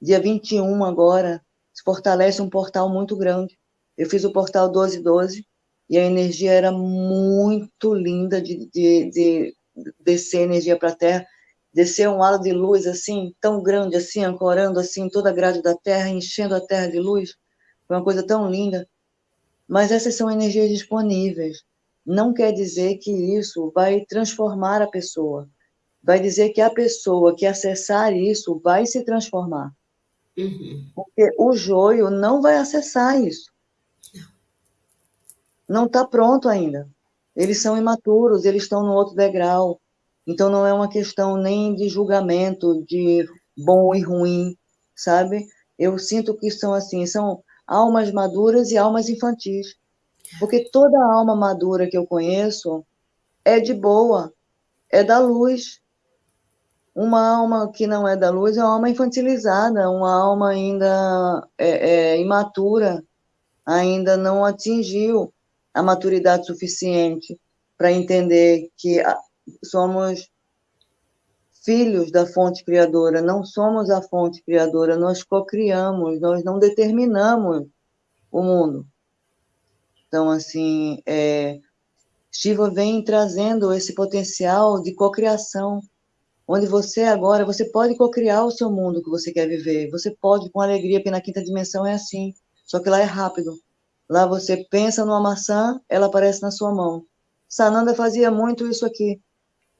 Dia 21 agora, se fortalece um portal muito grande. Eu fiz o portal 1212, e a energia era muito linda de, de, de descer energia para a Terra, descer um halo de luz assim, tão grande assim, ancorando assim toda a grade da Terra, enchendo a Terra de luz, foi uma coisa tão linda. Mas essas são energias disponíveis. Não quer dizer que isso vai transformar a pessoa. Vai dizer que a pessoa que acessar isso vai se transformar. Uhum. Porque o joio não vai acessar isso não está pronto ainda. Eles são imaturos, eles estão no outro degrau. Então não é uma questão nem de julgamento de bom e ruim, sabe? Eu sinto que são assim, são almas maduras e almas infantis. Porque toda alma madura que eu conheço é de boa, é da luz. Uma alma que não é da luz é uma alma infantilizada, uma alma ainda é, é, imatura, ainda não atingiu a maturidade suficiente para entender que somos filhos da fonte criadora, não somos a fonte criadora, nós cocriamos, nós não determinamos o mundo. Então, assim, é, Shiva vem trazendo esse potencial de cocriação, onde você agora, você pode cocriar o seu mundo que você quer viver, você pode com alegria, porque na quinta dimensão é assim, só que lá é rápido. Lá você pensa numa maçã, ela aparece na sua mão. Sananda fazia muito isso aqui,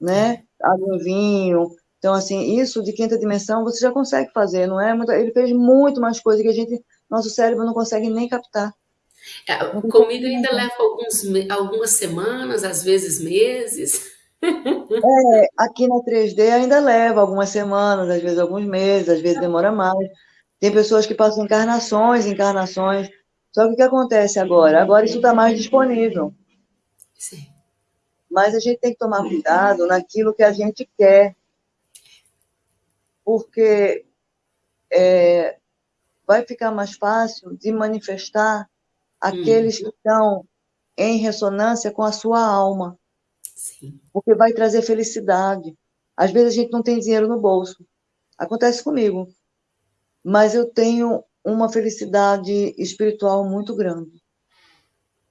né? Água vinho. Então, assim, isso de quinta dimensão você já consegue fazer, não é? Ele fez muito mais coisa que a gente, nosso cérebro não consegue nem captar. É, comigo ainda leva alguns, algumas semanas, às vezes meses. É, aqui na 3D ainda leva algumas semanas, às vezes alguns meses, às vezes demora mais. Tem pessoas que passam encarnações, encarnações só que o que acontece agora? Agora isso está mais disponível. Sim. Mas a gente tem que tomar cuidado naquilo que a gente quer. Porque é, vai ficar mais fácil de manifestar aqueles hum. que estão em ressonância com a sua alma. Sim. Porque vai trazer felicidade. Às vezes a gente não tem dinheiro no bolso. Acontece comigo. Mas eu tenho uma felicidade espiritual muito grande.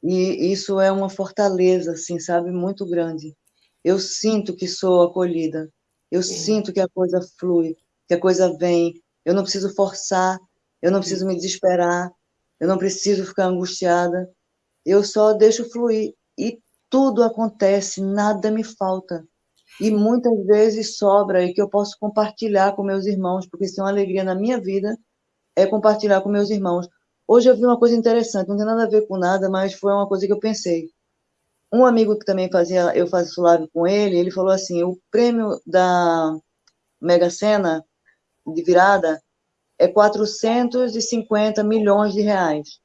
E isso é uma fortaleza, assim, sabe, muito grande. Eu sinto que sou acolhida. Eu Sim. sinto que a coisa flui, que a coisa vem. Eu não preciso forçar, eu não preciso me desesperar, eu não preciso ficar angustiada. eu só deixo fluir. E tudo acontece, nada me falta. E muitas vezes sobra e que eu posso compartilhar com meus irmãos, porque isso é uma alegria na minha vida, é compartilhar com meus irmãos. Hoje eu vi uma coisa interessante, não tem nada a ver com nada, mas foi uma coisa que eu pensei. Um amigo que também fazia, eu faço live com ele, ele falou assim, o prêmio da Mega Sena de virada é 450 milhões de reais.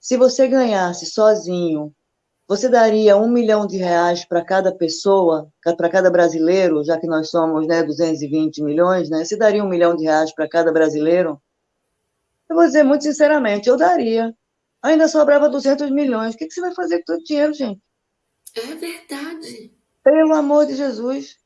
Se você ganhasse sozinho, você daria um milhão de reais para cada pessoa, para cada brasileiro, já que nós somos né, 220 milhões, né? Você daria um milhão de reais para cada brasileiro? Eu vou dizer muito sinceramente, eu daria. Ainda sobrava 200 milhões. O que, que você vai fazer com todo o dinheiro, gente? É verdade. Pelo amor de Jesus.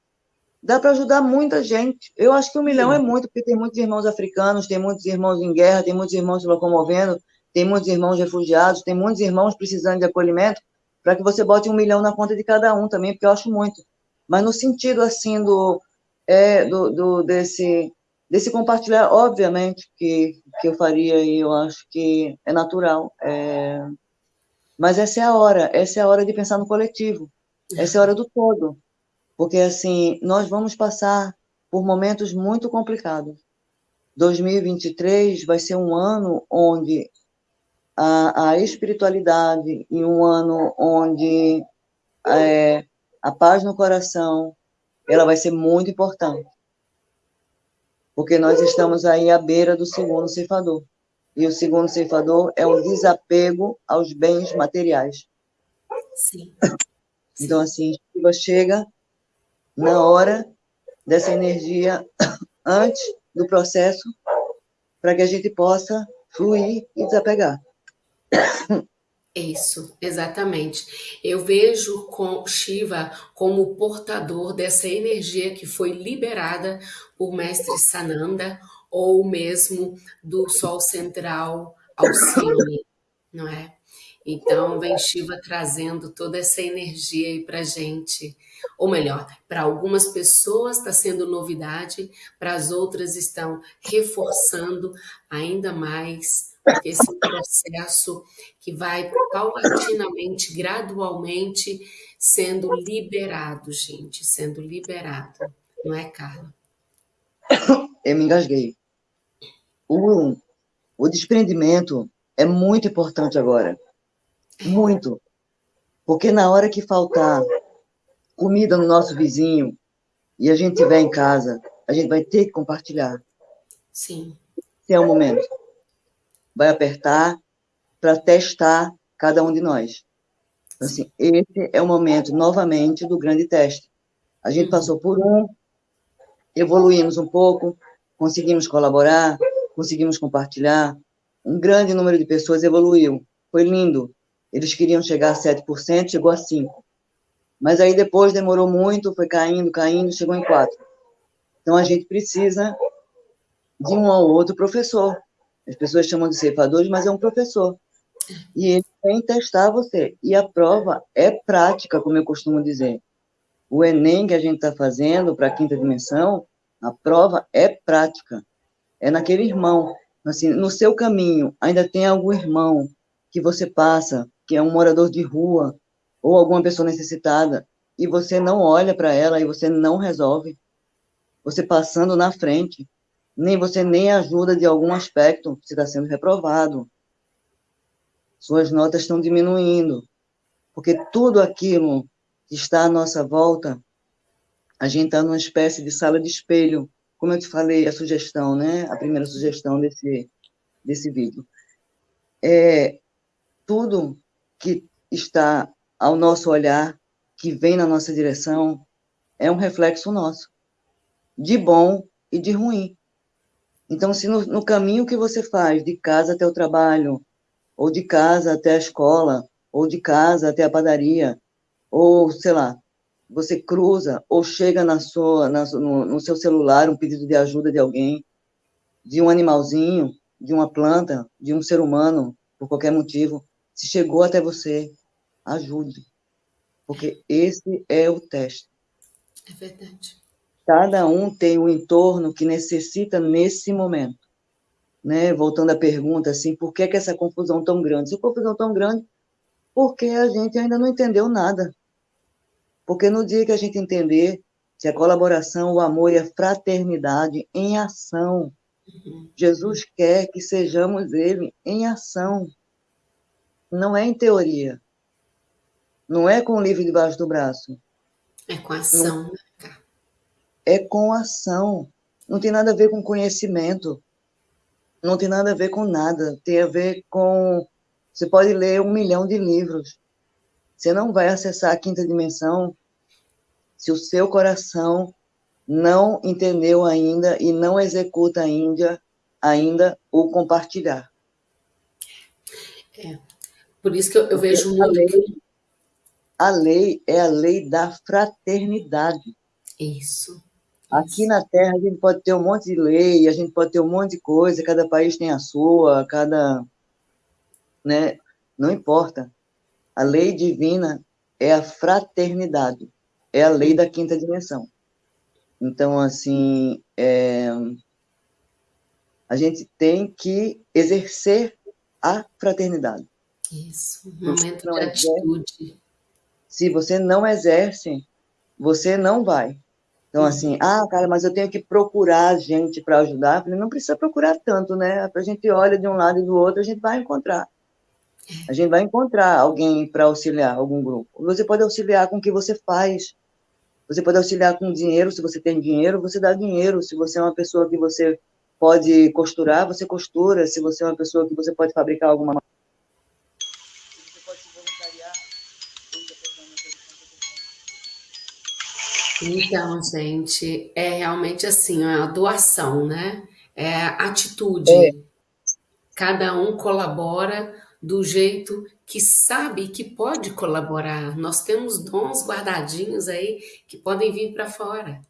Dá para ajudar muita gente. Eu acho que um milhão é muito, porque tem muitos irmãos africanos, tem muitos irmãos em guerra, tem muitos irmãos se locomovendo, tem muitos irmãos refugiados, tem muitos irmãos precisando de acolhimento, para que você bote um milhão na conta de cada um também, porque eu acho muito. Mas no sentido, assim, do, é, do, do desse desse compartilhar, obviamente, que, que eu faria e eu acho que é natural. É... Mas essa é a hora, essa é a hora de pensar no coletivo, essa é a hora do todo. Porque, assim, nós vamos passar por momentos muito complicados. 2023 vai ser um ano onde a, a espiritualidade e um ano onde é, a paz no coração ela vai ser muito importante porque nós estamos aí à beira do segundo ceifador. E o segundo ceifador é o desapego aos bens materiais. Sim. Então, assim, Shiva chega na hora dessa energia antes do processo para que a gente possa fluir e desapegar. Isso, exatamente. Eu vejo com Shiva como portador dessa energia que foi liberada por Mestre Sananda ou mesmo do Sol Central Alcione, não é? Então, vem Shiva trazendo toda essa energia aí para gente. Ou melhor, para algumas pessoas está sendo novidade, para as outras estão reforçando ainda mais esse processo que vai paulatinamente, gradualmente sendo liberado, gente, sendo liberado. Não é, Carla? Eu me engasguei. O, o desprendimento é muito importante agora. Muito. Porque na hora que faltar comida no nosso vizinho e a gente estiver em casa, a gente vai ter que compartilhar. Sim. Esse é o momento vai apertar para testar cada um de nós. Assim, esse é o momento, novamente, do grande teste. A gente passou por um, evoluímos um pouco, conseguimos colaborar, conseguimos compartilhar. Um grande número de pessoas evoluiu. Foi lindo. Eles queriam chegar a 7%, chegou a 5%. Mas aí depois demorou muito, foi caindo, caindo, chegou em 4%. Então a gente precisa de um ou outro professor as pessoas chamam de ceifadores, mas é um professor. E ele vem testar você. E a prova é prática, como eu costumo dizer. O Enem que a gente está fazendo para a quinta dimensão, a prova é prática. É naquele irmão. Assim, no seu caminho, ainda tem algum irmão que você passa, que é um morador de rua, ou alguma pessoa necessitada, e você não olha para ela e você não resolve. Você passando na frente, nem você nem ajuda de algum aspecto, você está sendo reprovado. Suas notas estão diminuindo, porque tudo aquilo que está à nossa volta, a gente está numa espécie de sala de espelho, como eu te falei, a sugestão, né? A primeira sugestão desse, desse vídeo. É, tudo que está ao nosso olhar, que vem na nossa direção, é um reflexo nosso, de bom e de ruim. Então, se no, no caminho que você faz, de casa até o trabalho, ou de casa até a escola, ou de casa até a padaria, ou, sei lá, você cruza ou chega na sua, na, no, no, seu celular um pedido de ajuda de alguém, de um animalzinho, de uma planta, de um ser humano, por qualquer motivo, se chegou até você, ajude. Porque esse é o teste. É verdade. Cada um tem o entorno que necessita nesse momento. Né? Voltando à pergunta, assim, por que, que essa confusão tão grande? Se confusão tão grande, porque a gente ainda não entendeu nada. Porque no dia que a gente entender se a colaboração, o amor e a fraternidade em ação. Jesus quer que sejamos Ele em ação. Não é em teoria. Não é com o livro debaixo do braço. É com ação. É com ação. Não tem nada a ver com conhecimento. Não tem nada a ver com nada. Tem a ver com. Você pode ler um milhão de livros. Você não vai acessar a quinta dimensão se o seu coração não entendeu ainda e não executa ainda, ainda o compartilhar. É. Por isso que eu, eu vejo muito. A lei, a lei é a lei da fraternidade. Isso. Aqui na Terra a gente pode ter um monte de lei, a gente pode ter um monte de coisa, cada país tem a sua, cada. Né? Não importa. A lei divina é a fraternidade é a lei da quinta dimensão. Então, assim, é, a gente tem que exercer a fraternidade. Isso, um momento de atitude. se você não exerce, você não vai. Então, uhum. assim, ah, cara, mas eu tenho que procurar gente para ajudar. falei, não precisa procurar tanto, né? A gente olha de um lado e do outro, a gente vai encontrar. A gente vai encontrar alguém para auxiliar, algum grupo. Você pode auxiliar com o que você faz. Você pode auxiliar com dinheiro, se você tem dinheiro, você dá dinheiro. Se você é uma pessoa que você pode costurar, você costura. Se você é uma pessoa que você pode fabricar alguma Então, gente, é realmente assim, é a doação, né? É atitude. É. Cada um colabora do jeito que sabe que pode colaborar. Nós temos dons guardadinhos aí que podem vir para fora.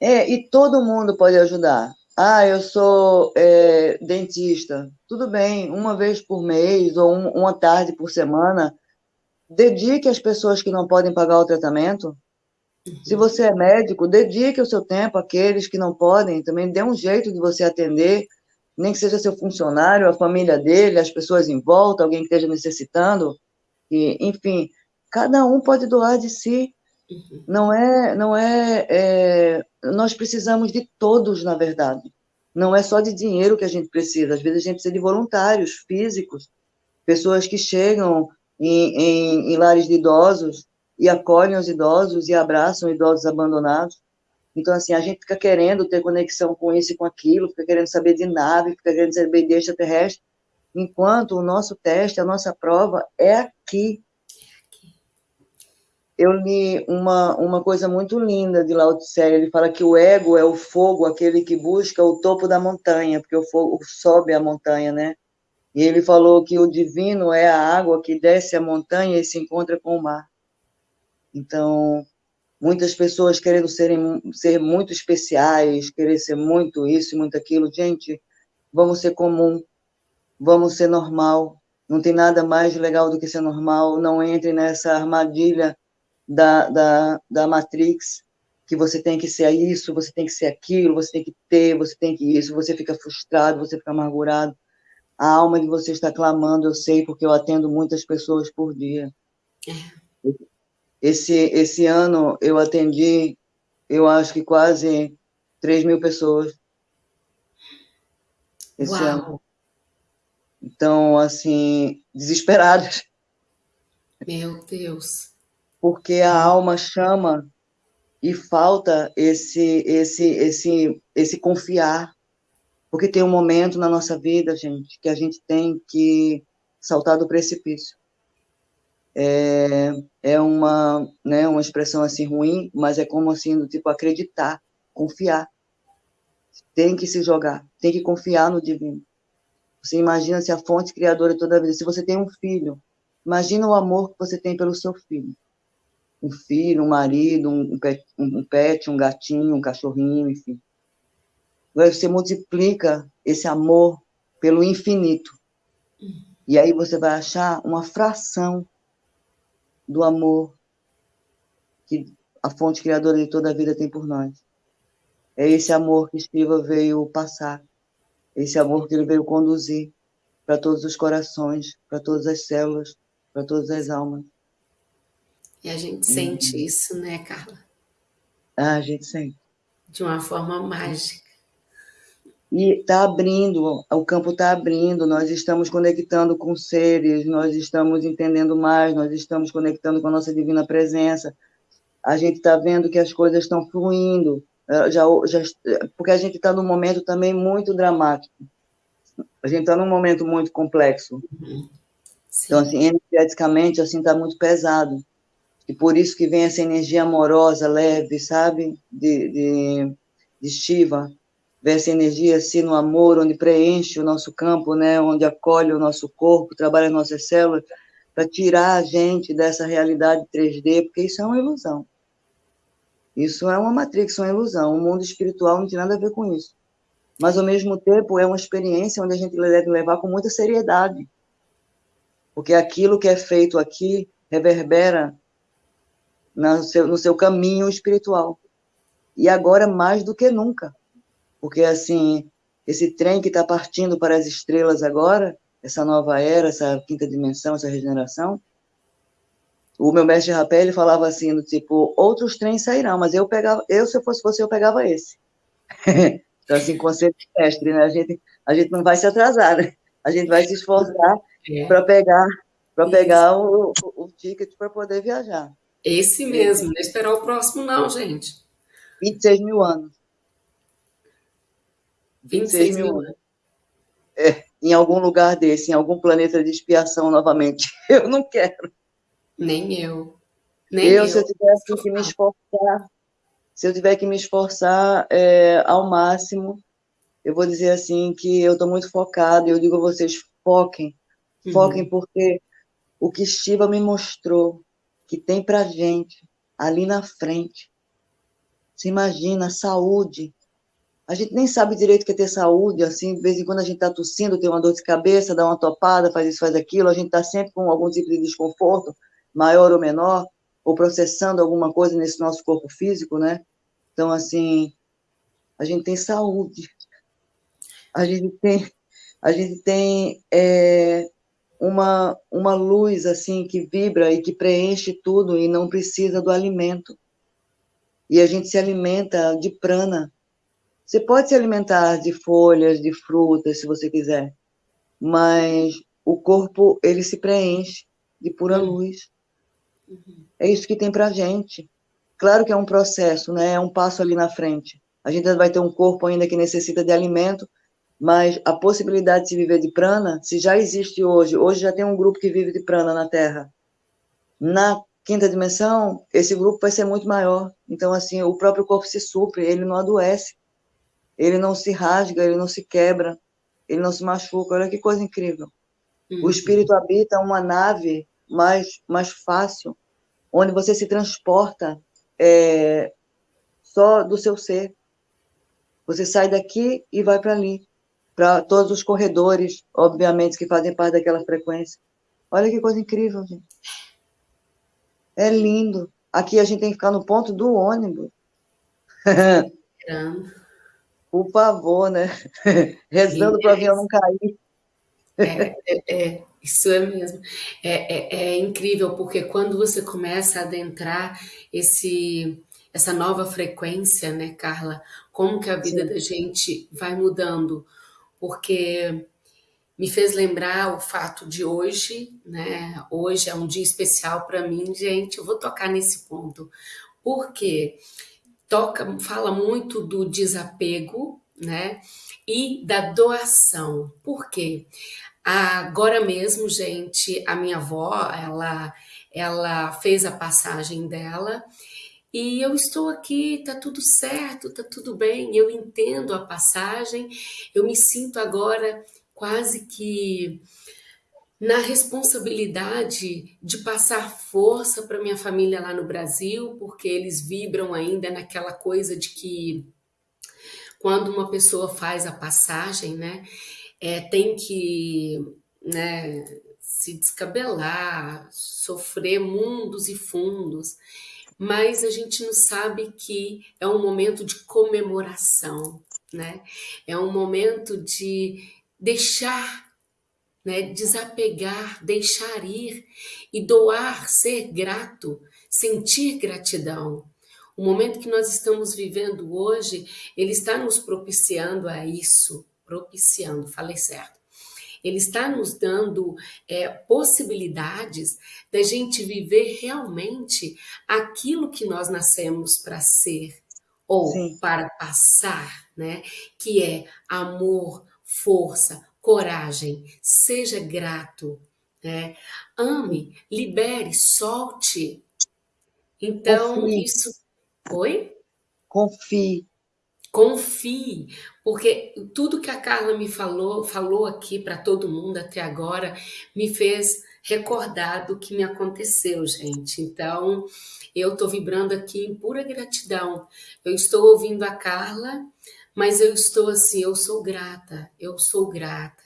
É, e todo mundo pode ajudar. Ah, eu sou é, dentista. Tudo bem, uma vez por mês ou um, uma tarde por semana, dedique às pessoas que não podem pagar o tratamento. Se você é médico, dedique o seu tempo àqueles que não podem. Também dê um jeito de você atender nem que seja seu funcionário, a família dele, as pessoas em volta, alguém que esteja necessitando, e, enfim, cada um pode doar de si. Não é, não é, é, nós precisamos de todos, na verdade. Não é só de dinheiro que a gente precisa. Às vezes a gente precisa de voluntários físicos, pessoas que chegam em, em, em lares de idosos e acolhem os idosos e abraçam idosos abandonados. Então, assim, a gente fica querendo ter conexão com isso e com aquilo, fica querendo saber de nave, fica querendo saber de extraterrestre, enquanto o nosso teste, a nossa prova é aqui. Eu li uma, uma coisa muito linda de Lao Tse, ele fala que o ego é o fogo, aquele que busca o topo da montanha, porque o fogo sobe a montanha, né? E ele falou que o divino é a água que desce a montanha e se encontra com o mar. Então, muitas pessoas querendo serem, ser muito especiais, querer ser muito isso e muito aquilo. Gente, vamos ser comum, vamos ser normal. Não tem nada mais legal do que ser normal. Não entre nessa armadilha da, da, da Matrix, que você tem que ser isso, você tem que ser aquilo, você tem que ter, você tem que isso. Você fica frustrado, você fica amargurado. A alma de você está clamando, eu sei, porque eu atendo muitas pessoas por dia. É esse, esse ano eu atendi, eu acho que quase 3 mil pessoas. Esse Uau. ano. Então, assim, desesperadas. Meu Deus. Porque a alma chama e falta esse, esse, esse, esse confiar. Porque tem um momento na nossa vida, gente, que a gente tem que saltar do precipício é, é uma, né, uma expressão assim ruim, mas é como assim, do tipo acreditar, confiar. Tem que se jogar, tem que confiar no divino. Você imagina se a fonte criadora toda a vida, se você tem um filho, imagina o amor que você tem pelo seu filho. Um filho, um marido, um pet, um, pet, um gatinho, um cachorrinho, enfim. Você multiplica esse amor pelo infinito. E aí você vai achar uma fração do amor que a fonte criadora de toda a vida tem por nós. É esse amor que Shiva veio passar, esse amor que ele veio conduzir para todos os corações, para todas as células, para todas as almas. E a gente sente isso, né, Carla? Ah, a gente sente. De uma forma mágica. E está abrindo, o campo está abrindo, nós estamos conectando com seres, nós estamos entendendo mais, nós estamos conectando com a nossa divina presença. A gente está vendo que as coisas estão fluindo, eh, já, já, porque a gente está num momento também muito dramático. A gente está num momento muito complexo. Uhum. Então, assim, energeticamente, assim, está muito pesado. E por isso que vem essa energia amorosa, leve, sabe? De, de, de Shiva essa energia assim no amor, onde preenche o nosso campo, né, onde acolhe o nosso corpo, trabalha nossas células, para tirar a gente dessa realidade 3D, porque isso é uma ilusão. Isso é uma matrix, uma ilusão. O mundo espiritual não tem nada a ver com isso. Mas, ao mesmo tempo, é uma experiência onde a gente deve levar com muita seriedade. Porque aquilo que é feito aqui reverbera no seu, no seu caminho espiritual. E agora, mais do que nunca porque assim, esse trem que está partindo para as estrelas agora, essa nova era, essa quinta dimensão, essa regeneração, o meu mestre Rapé, ele falava assim, do tipo, outros trens sairão, mas eu pegava, eu se eu fosse você, eu pegava esse. então, assim, conceito de mestre, né? A gente, a gente não vai se atrasar, né? A gente vai se esforçar é. para pegar, para pegar o, o, o ticket para poder viajar. Esse mesmo, não esperar o próximo não, gente. 26 mil anos. 26 mil anos. É, em algum lugar desse, em algum planeta de expiação novamente. Eu não quero. Nem eu. Nem eu, eu, se eu tivesse que me esforçar, se eu tiver que me esforçar é, ao máximo, eu vou dizer assim que eu estou muito focada, eu digo a vocês, foquem, foquem uhum. porque o que Shiva me mostrou que tem para gente ali na frente, se imagina, saúde, a gente nem sabe direito o que é ter saúde, assim, de vez em quando a gente está tossindo, tem uma dor de cabeça, dá uma topada, faz isso, faz aquilo, a gente está sempre com algum tipo de desconforto, maior ou menor, ou processando alguma coisa nesse nosso corpo físico, né? Então, assim, a gente tem saúde, a gente tem, a gente tem é, uma, uma luz, assim, que vibra e que preenche tudo e não precisa do alimento. E a gente se alimenta de prana, você pode se alimentar de folhas, de frutas, se você quiser, mas o corpo ele se preenche de pura uhum. luz. Uhum. É isso que tem para gente. Claro que é um processo, né? É um passo ali na frente. A gente vai ter um corpo ainda que necessita de alimento, mas a possibilidade de se viver de prana, se já existe hoje, hoje já tem um grupo que vive de prana na Terra. Na quinta dimensão, esse grupo vai ser muito maior. Então, assim, o próprio corpo se supre, ele não adoece ele não se rasga, ele não se quebra, ele não se machuca. Olha que coisa incrível. Uhum. O espírito habita uma nave mais, mais fácil, onde você se transporta é, só do seu ser. Você sai daqui e vai para ali, para todos os corredores, obviamente, que fazem parte daquela frequência. Olha que coisa incrível, gente. É lindo. Aqui a gente tem que ficar no ponto do ônibus. Por favor, né? Rezando para o avião não cair. É, é, é, isso é mesmo. É, é, é, incrível, porque quando você começa a adentrar esse, essa nova frequência, né, Carla? Como que a vida Sim. da gente vai mudando? Porque me fez lembrar o fato de hoje, né? Hoje é um dia especial para mim, gente. Eu vou tocar nesse ponto. Por quê? Porque toca, fala muito do desapego, né? E da doação. Por quê? Agora mesmo, gente, a minha avó, ela, ela fez a passagem dela e eu estou aqui, tá tudo certo, tá tudo bem, eu entendo a passagem, eu me sinto agora quase que na responsabilidade de passar força para minha família lá no Brasil, porque eles vibram ainda naquela coisa de que quando uma pessoa faz a passagem, né, é, tem que né, se descabelar, sofrer mundos e fundos, mas a gente não sabe que é um momento de comemoração, né? É um momento de deixar né? Desapegar, deixar ir e doar, ser grato, sentir gratidão. O momento que nós estamos vivendo hoje, ele está nos propiciando a isso, propiciando, falei certo. Ele está nos dando é, possibilidades da gente viver realmente aquilo que nós nascemos para ser ou Sim. para passar, né? Que é amor, força, coragem, seja grato, né? Ame, libere, solte. Então, Confie. isso. Oi? Confie. Confie, porque tudo que a Carla me falou, falou aqui para todo mundo até agora, me fez recordar do que me aconteceu, gente. Então, eu estou vibrando aqui em pura gratidão. Eu estou ouvindo a Carla, mas eu estou assim, eu sou grata, eu sou grata,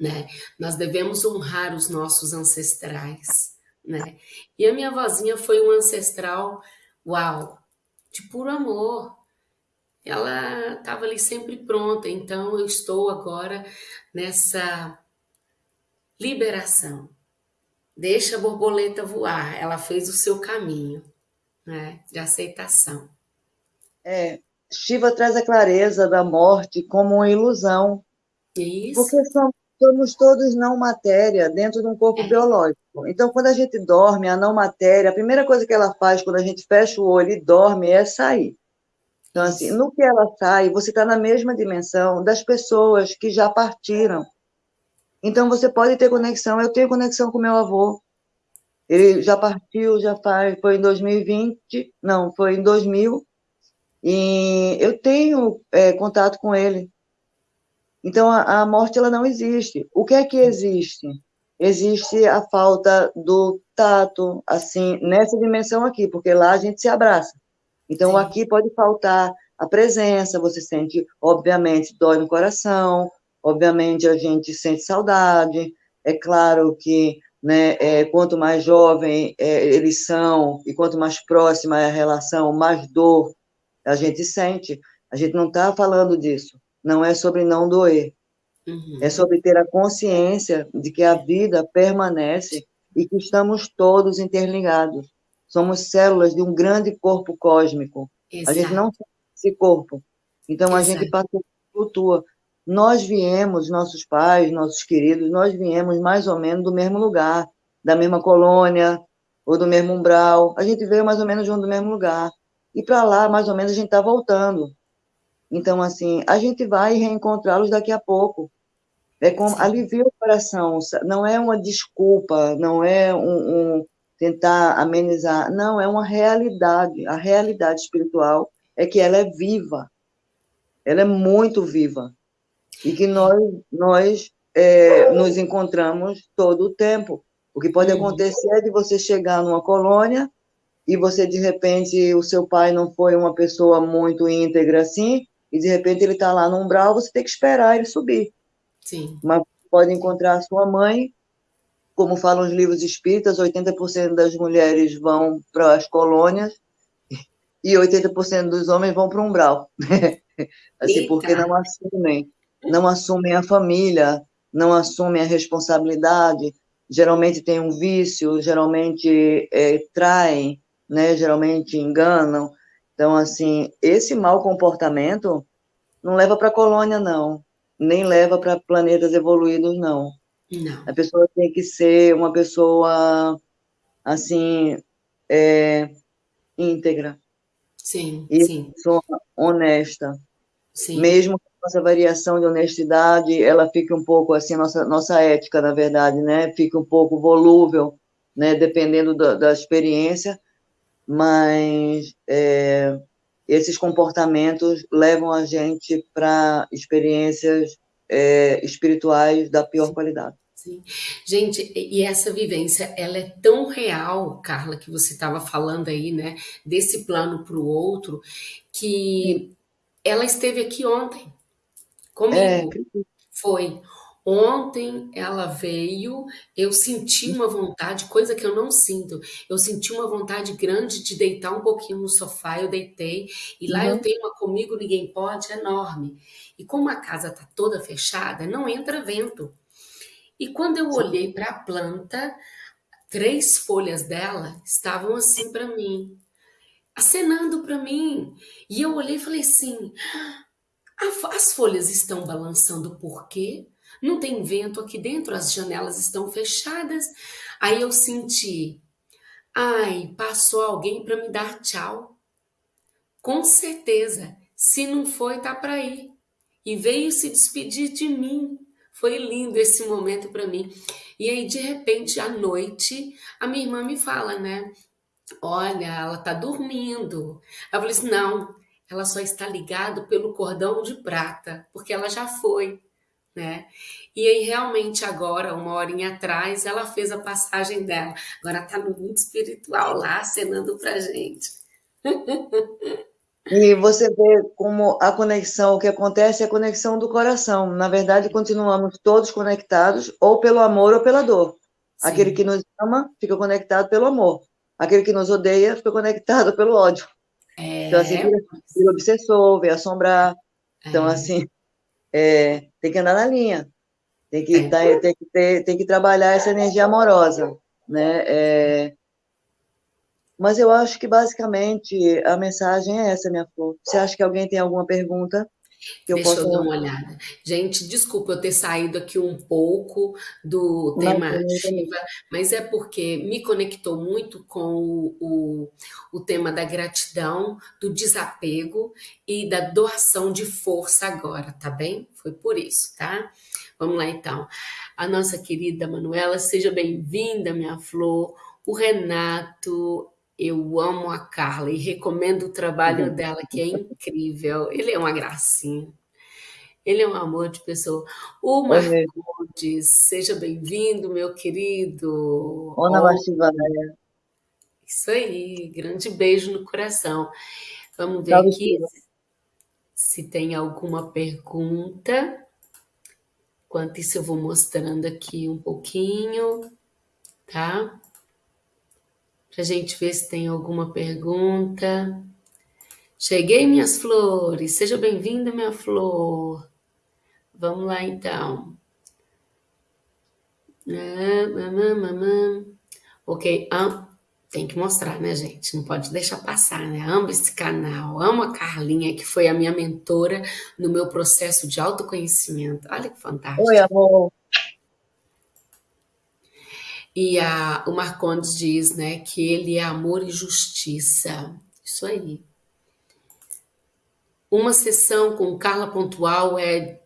né? Nós devemos honrar os nossos ancestrais, né? E a minha vozinha foi um ancestral, uau, de puro amor. Ela estava ali sempre pronta, então eu estou agora nessa liberação. Deixa a borboleta voar, ela fez o seu caminho né, de aceitação. É, Shiva traz a clareza da morte como uma ilusão. Isso. Porque somos, somos todos não matéria dentro de um corpo é. biológico. Então, quando a gente dorme, a não matéria, a primeira coisa que ela faz quando a gente fecha o olho e dorme é sair. Então, assim, no que ela sai, você está na mesma dimensão das pessoas que já partiram. Então, você pode ter conexão. Eu tenho conexão com meu avô. Ele já partiu, já faz, foi em 2020, não, foi em 2000, e eu tenho é, contato com ele. Então, a, a, morte ela não existe. O que é que existe? Existe a falta do tato, assim, nessa dimensão aqui, porque lá a gente se abraça. Então, Sim. aqui pode faltar a presença, você sente, obviamente, dói no coração, obviamente a gente sente saudade, é claro que né, é, quanto mais jovem é, eles são e quanto mais próxima é a relação, mais dor a gente sente. A gente não está falando disso, não é sobre não doer, uhum. é sobre ter a consciência de que a vida permanece e que estamos todos interligados somos células de um grande corpo cósmico. Exato. A gente não tem esse corpo. Então, Exato. a gente passa flutua. Nós viemos, nossos pais, nossos queridos, nós viemos mais ou menos do mesmo lugar, da mesma colônia, ou do mesmo umbral. A gente veio mais ou menos do mesmo lugar. E para lá, mais ou menos, a gente está voltando. Então, assim, a gente vai reencontrá-los daqui a pouco. É como alivia o coração, não é uma desculpa, não é um, um tentar amenizar. Não, é uma realidade. A realidade espiritual é que ela é viva. Ela é muito viva. E que nós, nós é, nos encontramos todo o tempo. O que pode uhum. acontecer é de você chegar numa colônia e você, de repente, o seu pai não foi uma pessoa muito íntegra assim, e de repente ele está lá no umbral, você tem que esperar ele subir. Sim. Mas pode encontrar a sua mãe como falam os livros espíritas, 80% das mulheres vão para as colônias e 80% dos homens vão para o umbral. assim, Eita. porque não assumem, não assumem a família, não assumem a responsabilidade, geralmente tem um vício, geralmente é, traem, né, geralmente enganam. Então, assim, esse mau comportamento não leva para a colônia, não, nem leva para planetas evoluídos, não. Não. A pessoa tem que ser uma pessoa, assim, é, íntegra. Sim, e sim. Pessoa honesta. Sim. Mesmo que nossa variação de honestidade, ela fique um pouco, assim, nossa, nossa ética, na verdade, né? Fique um pouco volúvel, né? Dependendo da, da experiência, mas é, esses comportamentos levam a gente para experiências é, espirituais da pior qualidade. Sim. Gente, e essa vivência, ela é tão real, Carla, que você estava falando aí, né, desse plano para o outro, que ela esteve aqui ontem comigo. É. Foi. Ontem ela veio, eu senti uma vontade, coisa que eu não sinto. Eu senti uma vontade grande de deitar um pouquinho no sofá, eu deitei, e lá uhum. eu tenho uma comigo ninguém pode enorme. E como a casa tá toda fechada, não entra vento. E quando eu olhei para a planta, três folhas dela estavam assim para mim, acenando para mim. E eu olhei e falei assim: as folhas estão balançando por quê? Não tem vento aqui dentro, as janelas estão fechadas. Aí eu senti, ai, passou alguém para me dar tchau. Com certeza, se não foi, tá para ir. E veio se despedir de mim. Foi lindo esse momento para mim. E aí, de repente, à noite, a minha irmã me fala, né? Olha, ela tá dormindo. Eu falei assim: não, ela só está ligada pelo cordão de prata, porque ela já foi, né? E aí, realmente, agora, uma horinha atrás, ela fez a passagem dela. Agora está no mundo espiritual lá, acenando pra gente. E você vê como a conexão, o que acontece é a conexão do coração. Na verdade, continuamos todos conectados, ou pelo amor ou pela dor. Sim. Aquele que nos ama fica conectado pelo amor. Aquele que nos odeia fica conectado pelo ódio. É... Então, assim, vira, vira obsessor, vem assombrar. Então, é... assim, é, tem que andar na linha. Tem que, é. tá, tem, que ter, tem que trabalhar essa energia amorosa. Né? É, mas eu acho que basicamente a mensagem é essa, minha flor. Você acha que alguém tem alguma pergunta? Deixa eu, posso... eu dar uma olhada. Gente, desculpa eu ter saído aqui um pouco do tema ativa, mas é porque me conectou muito com o, o, o tema da gratidão, do desapego e da doação de força agora, tá bem? Foi por isso, tá? Vamos lá então. A nossa querida Manuela, seja bem-vinda, minha flor. O Renato, eu amo a Carla e recomendo o trabalho uhum. dela, que é incrível. Ele é uma gracinha. Ele é um amor de pessoa. O Marcondes, seja bem-vindo, meu querido. Ona oh, Isso aí, grande beijo no coração. Vamos ver Salve aqui se, se tem alguma pergunta. Enquanto isso, eu vou mostrando aqui um pouquinho, tá? Para a gente ver se tem alguma pergunta. Cheguei, minhas flores. Seja bem-vinda, minha flor. Vamos lá, então. Ok, tem que mostrar, né, gente? Não pode deixar passar, né? Amo esse canal, amo a Carlinha, que foi a minha mentora no meu processo de autoconhecimento. Olha que fantástico. Oi, amor. E a, o Marcondes diz né, que ele é amor e justiça. Isso aí. Uma sessão com Carla Pontual é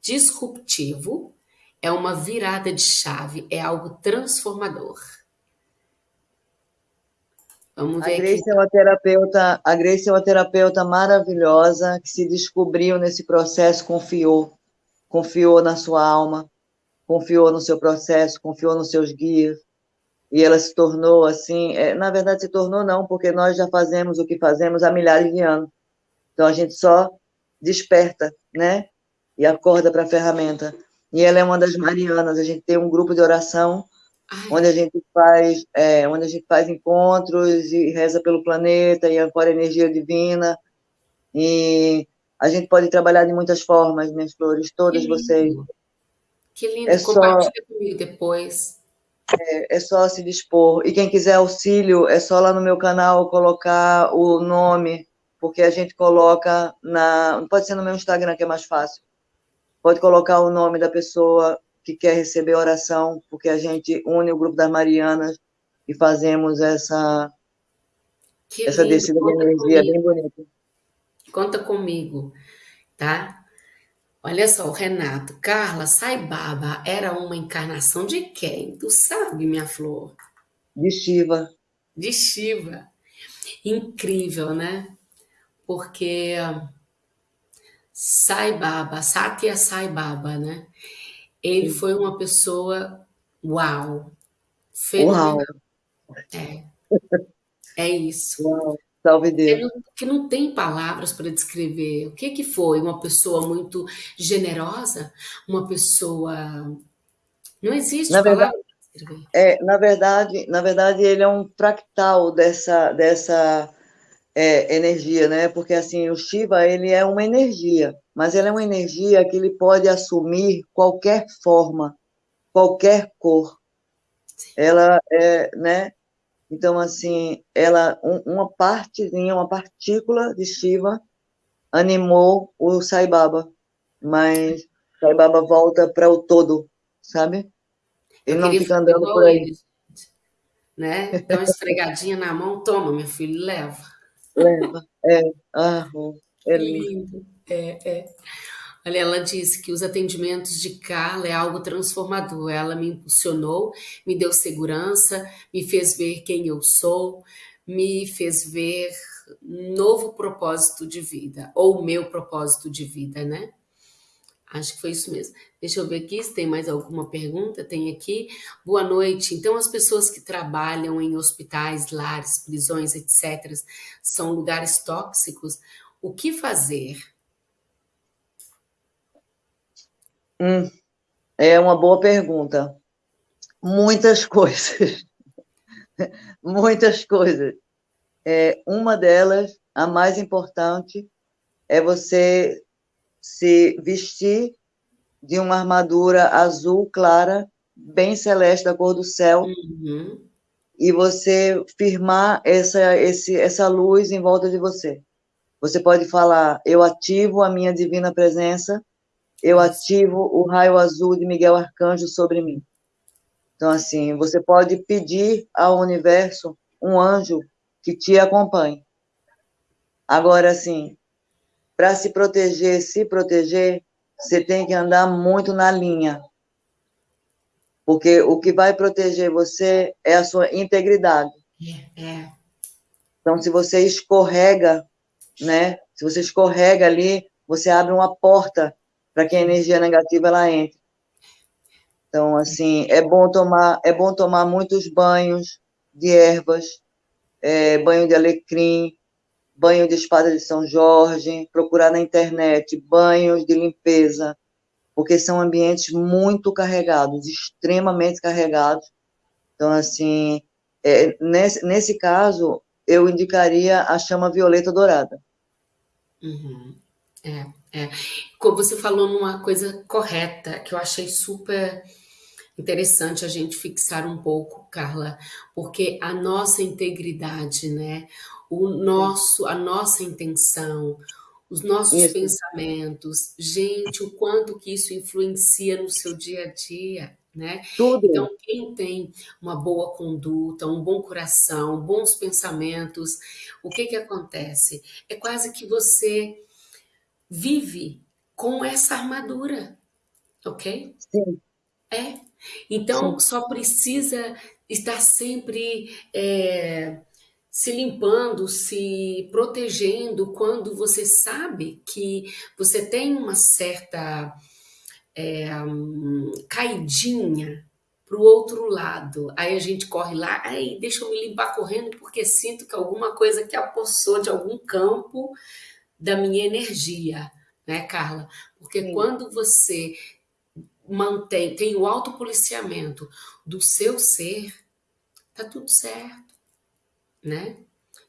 disruptivo, é uma virada de chave, é algo transformador. Vamos ver a Grace aqui. É uma terapeuta, a Grace é uma terapeuta maravilhosa que se descobriu nesse processo, confiou, confiou na sua alma, confiou no seu processo, confiou nos seus guias, e ela se tornou assim, é, na verdade se tornou não, porque nós já fazemos o que fazemos há milhares de anos. Então a gente só desperta, né? E acorda para a ferramenta. E ela é uma das marianas, a gente tem um grupo de oração Ai. onde a gente faz, é, onde a gente faz encontros e reza pelo planeta e ancora energia divina. E a gente pode trabalhar de muitas formas, minhas flores, todas vocês. Que lindo, é compartilha só, comigo depois. É, é, só se dispor. E quem quiser auxílio, é só lá no meu canal colocar o nome, porque a gente coloca na. Pode ser no meu Instagram, que é mais fácil. Pode colocar o nome da pessoa que quer receber oração, porque a gente une o grupo das Marianas e fazemos essa, que essa lindo, descida de energia comigo. bem bonita. Conta comigo, tá? Olha só, o Renato. Carla, Sai Baba era uma encarnação de quem? Tu sabe, minha flor? De Shiva. De Shiva. Incrível, né? Porque Sai Baba, Satya Sai Baba, né? Ele foi uma pessoa uau, fenomenal. Uau. É. É isso. Uau. Salve Deus. Que não, tem palavras para descrever. O que, que foi? Uma pessoa muito generosa? Uma pessoa. Não existe na verdade, é, na verdade, na verdade, ele é um fractal dessa, dessa é, energia, né? Porque assim, o Shiva ele é uma energia, mas ele é uma energia que ele pode assumir qualquer forma. qualquer cor. Ela é, né? Então, assim, ela, um, uma partezinha, uma partícula de Shiva animou o Sai Baba, mas Sai Baba volta para o todo, sabe? Ele não fica andando por aí. Ele, né? Dá uma esfregadinha na mão, toma, meu filho, leva. Leva, é. Ah, é lindo. É, é. Olha, ela disse que os atendimentos de Carla é algo transformador. Ela me impulsionou, me deu segurança, me fez ver quem eu sou, me fez ver novo propósito de vida, ou meu propósito de vida, né? Acho que foi isso mesmo. Deixa eu ver aqui se tem mais alguma pergunta. Tem aqui. Boa noite. Então, as pessoas que trabalham em hospitais, lares, prisões, etc., são lugares tóxicos. O que fazer? Hum, é uma boa pergunta. Muitas coisas. Muitas coisas. É, uma delas, a mais importante, é você se vestir de uma armadura azul clara, bem celeste, da cor do céu, uhum. e você firmar essa, esse, essa luz em volta de você. Você pode falar: Eu ativo a minha divina presença, eu ativo o raio azul de Miguel Arcanjo sobre mim. Então, assim, você pode pedir ao universo um anjo que te acompanhe. Agora, assim, para se proteger, se proteger, você tem que andar muito na linha. Porque o que vai proteger você é a sua integridade. É, é. Então, se você escorrega, né? Se você escorrega ali, você abre uma porta para que a energia negativa ela entre. Então, assim, é bom tomar, é bom tomar muitos banhos de ervas, é, banho de alecrim, banho de espada de São Jorge, procurar na internet banhos de limpeza, porque são ambientes muito carregados, extremamente carregados. Então, assim, é, nesse, nesse caso, eu indicaria a chama violeta dourada. Uhum. É, é. Você falou numa coisa correta, que eu achei super interessante a gente fixar um pouco, Carla, porque a nossa integridade, né? o nosso, a nossa intenção, os nossos isso. pensamentos, gente, o quanto que isso influencia no seu dia a dia, né? Tudo. Então, quem tem uma boa conduta, um bom coração, bons pensamentos, o que que acontece? É quase que você vive com essa armadura, ok? Sim. É. Então, Sim. só precisa estar sempre é, se limpando, se protegendo quando você sabe que você tem uma certa é, um, caidinha para o outro lado. Aí a gente corre lá, aí deixa eu me limpar correndo porque sinto que alguma coisa que apossou de algum campo da minha energia, né, Carla? Porque Sim. quando você mantém, tem o autopoliciamento do seu ser, tá tudo certo né?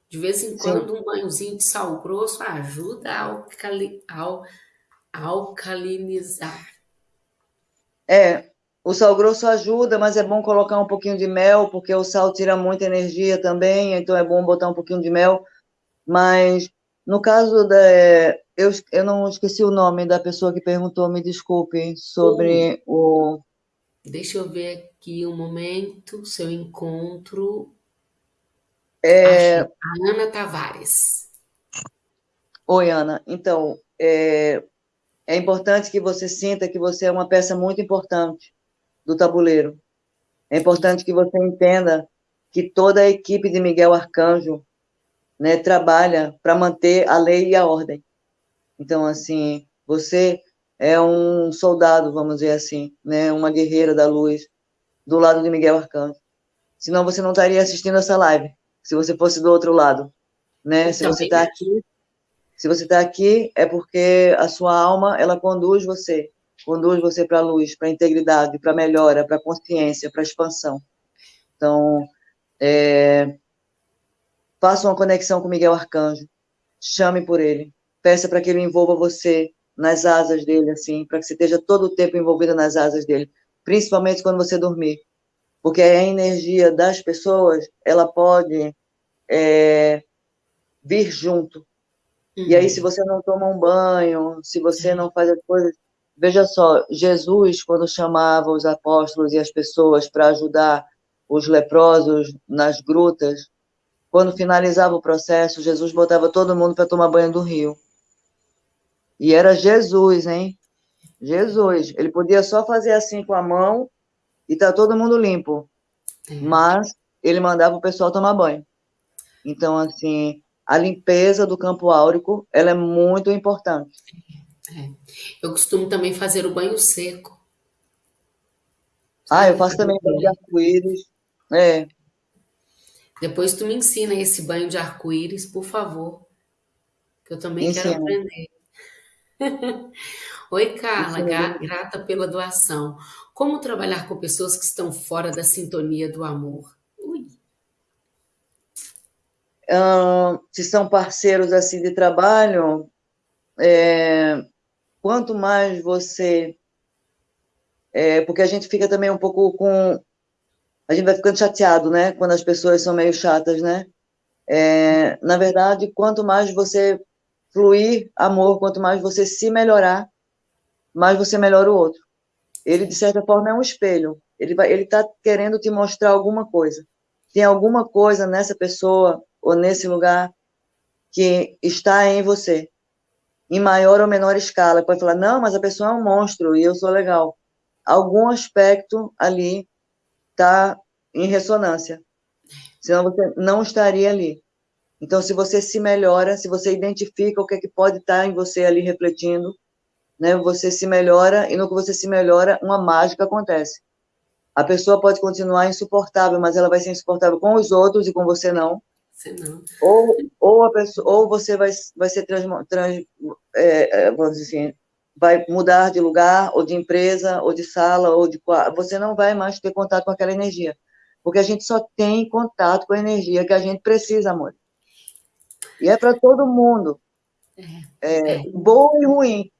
De vez em quando, Sim. um banhozinho de sal grosso ajuda a alcali, al, alcalinizar. É, o sal grosso ajuda, mas é bom colocar um pouquinho de mel, porque o sal tira muita energia também, então é bom botar um pouquinho de mel. Mas no caso da. Eu, eu não esqueci o nome da pessoa que perguntou, me desculpe, sobre o. Deixa eu ver aqui um momento, seu encontro. É... A Ana Tavares. Oi, Ana. Então, é... é importante que você sinta que você é uma peça muito importante do tabuleiro. É importante que você entenda que toda a equipe de Miguel Arcanjo né, trabalha para manter a lei e a ordem. Então, assim, você é um soldado, vamos dizer assim, né, uma guerreira da luz do lado de Miguel Arcanjo. Senão você não estaria assistindo essa live se você fosse do outro lado, né? Se você está aqui, se você está aqui é porque a sua alma ela conduz você, conduz você para a luz, para a integridade, para a melhora, para a consciência, para a expansão. Então, é, faça uma conexão com Miguel Arcanjo, chame por ele, peça para que ele envolva você nas asas dele, assim, para que você esteja todo o tempo envolvida nas asas dele. principalmente quando você dormir, porque a energia das pessoas, ela pode é, vir junto. Uhum. E aí, se uhum. você não toma um banho, se você não faz as coisas... Veja só, Jesus, quando chamava os apóstolos e as pessoas para ajudar os leprosos nas grutas, quando finalizava o processo, Jesus botava todo mundo para tomar banho do rio. E era Jesus, hein? Jesus. Ele podia só fazer assim com a mão e tá todo mundo limpo. É. Mas ele mandava o pessoal tomar banho. Então, assim, a limpeza do campo áurico, ela é muito importante. É. Eu costumo também fazer o banho seco. Ah, eu faço também banho de arco-íris. É. Depois tu me ensina esse banho de arco-íris, por favor. Que eu também ensina. quero aprender. Oi, Carla, grata pela doação. Como trabalhar com pessoas que estão fora da sintonia do amor? Ui. se são parceiros assim de trabalho, é, quanto mais você... É, porque a gente fica também um pouco com... A gente vai ficando chateado, né? Quando as pessoas são meio chatas, né? É, na verdade, quanto mais você fluir amor, quanto mais você se melhorar, mais você melhora o outro. Ele, de certa forma, é um espelho. Ele está querendo te mostrar alguma coisa. Tem alguma coisa nessa pessoa ou nesse lugar que está em você, em maior ou menor escala. Pode falar, não, mas a pessoa é um monstro e eu sou legal. Algum aspecto ali está em ressonância. Senão você não estaria ali. Então, se você se melhora, se você identifica o que, é que pode estar em você ali refletindo, né, você se melhora, e no que você se melhora, uma mágica acontece. A pessoa pode continuar insuportável, mas ela vai ser insuportável com os outros e com você não. Você não. Ou, ou, a pessoa, ou você vai, vai ser trans, trans é, é, vamos dizer assim, vai mudar de lugar, ou de empresa, ou de sala, ou de você não vai mais ter contato com aquela energia. Porque a gente só tem contato com a energia que a gente precisa, amor. E é para todo mundo. É, é, é. Bom e ruim.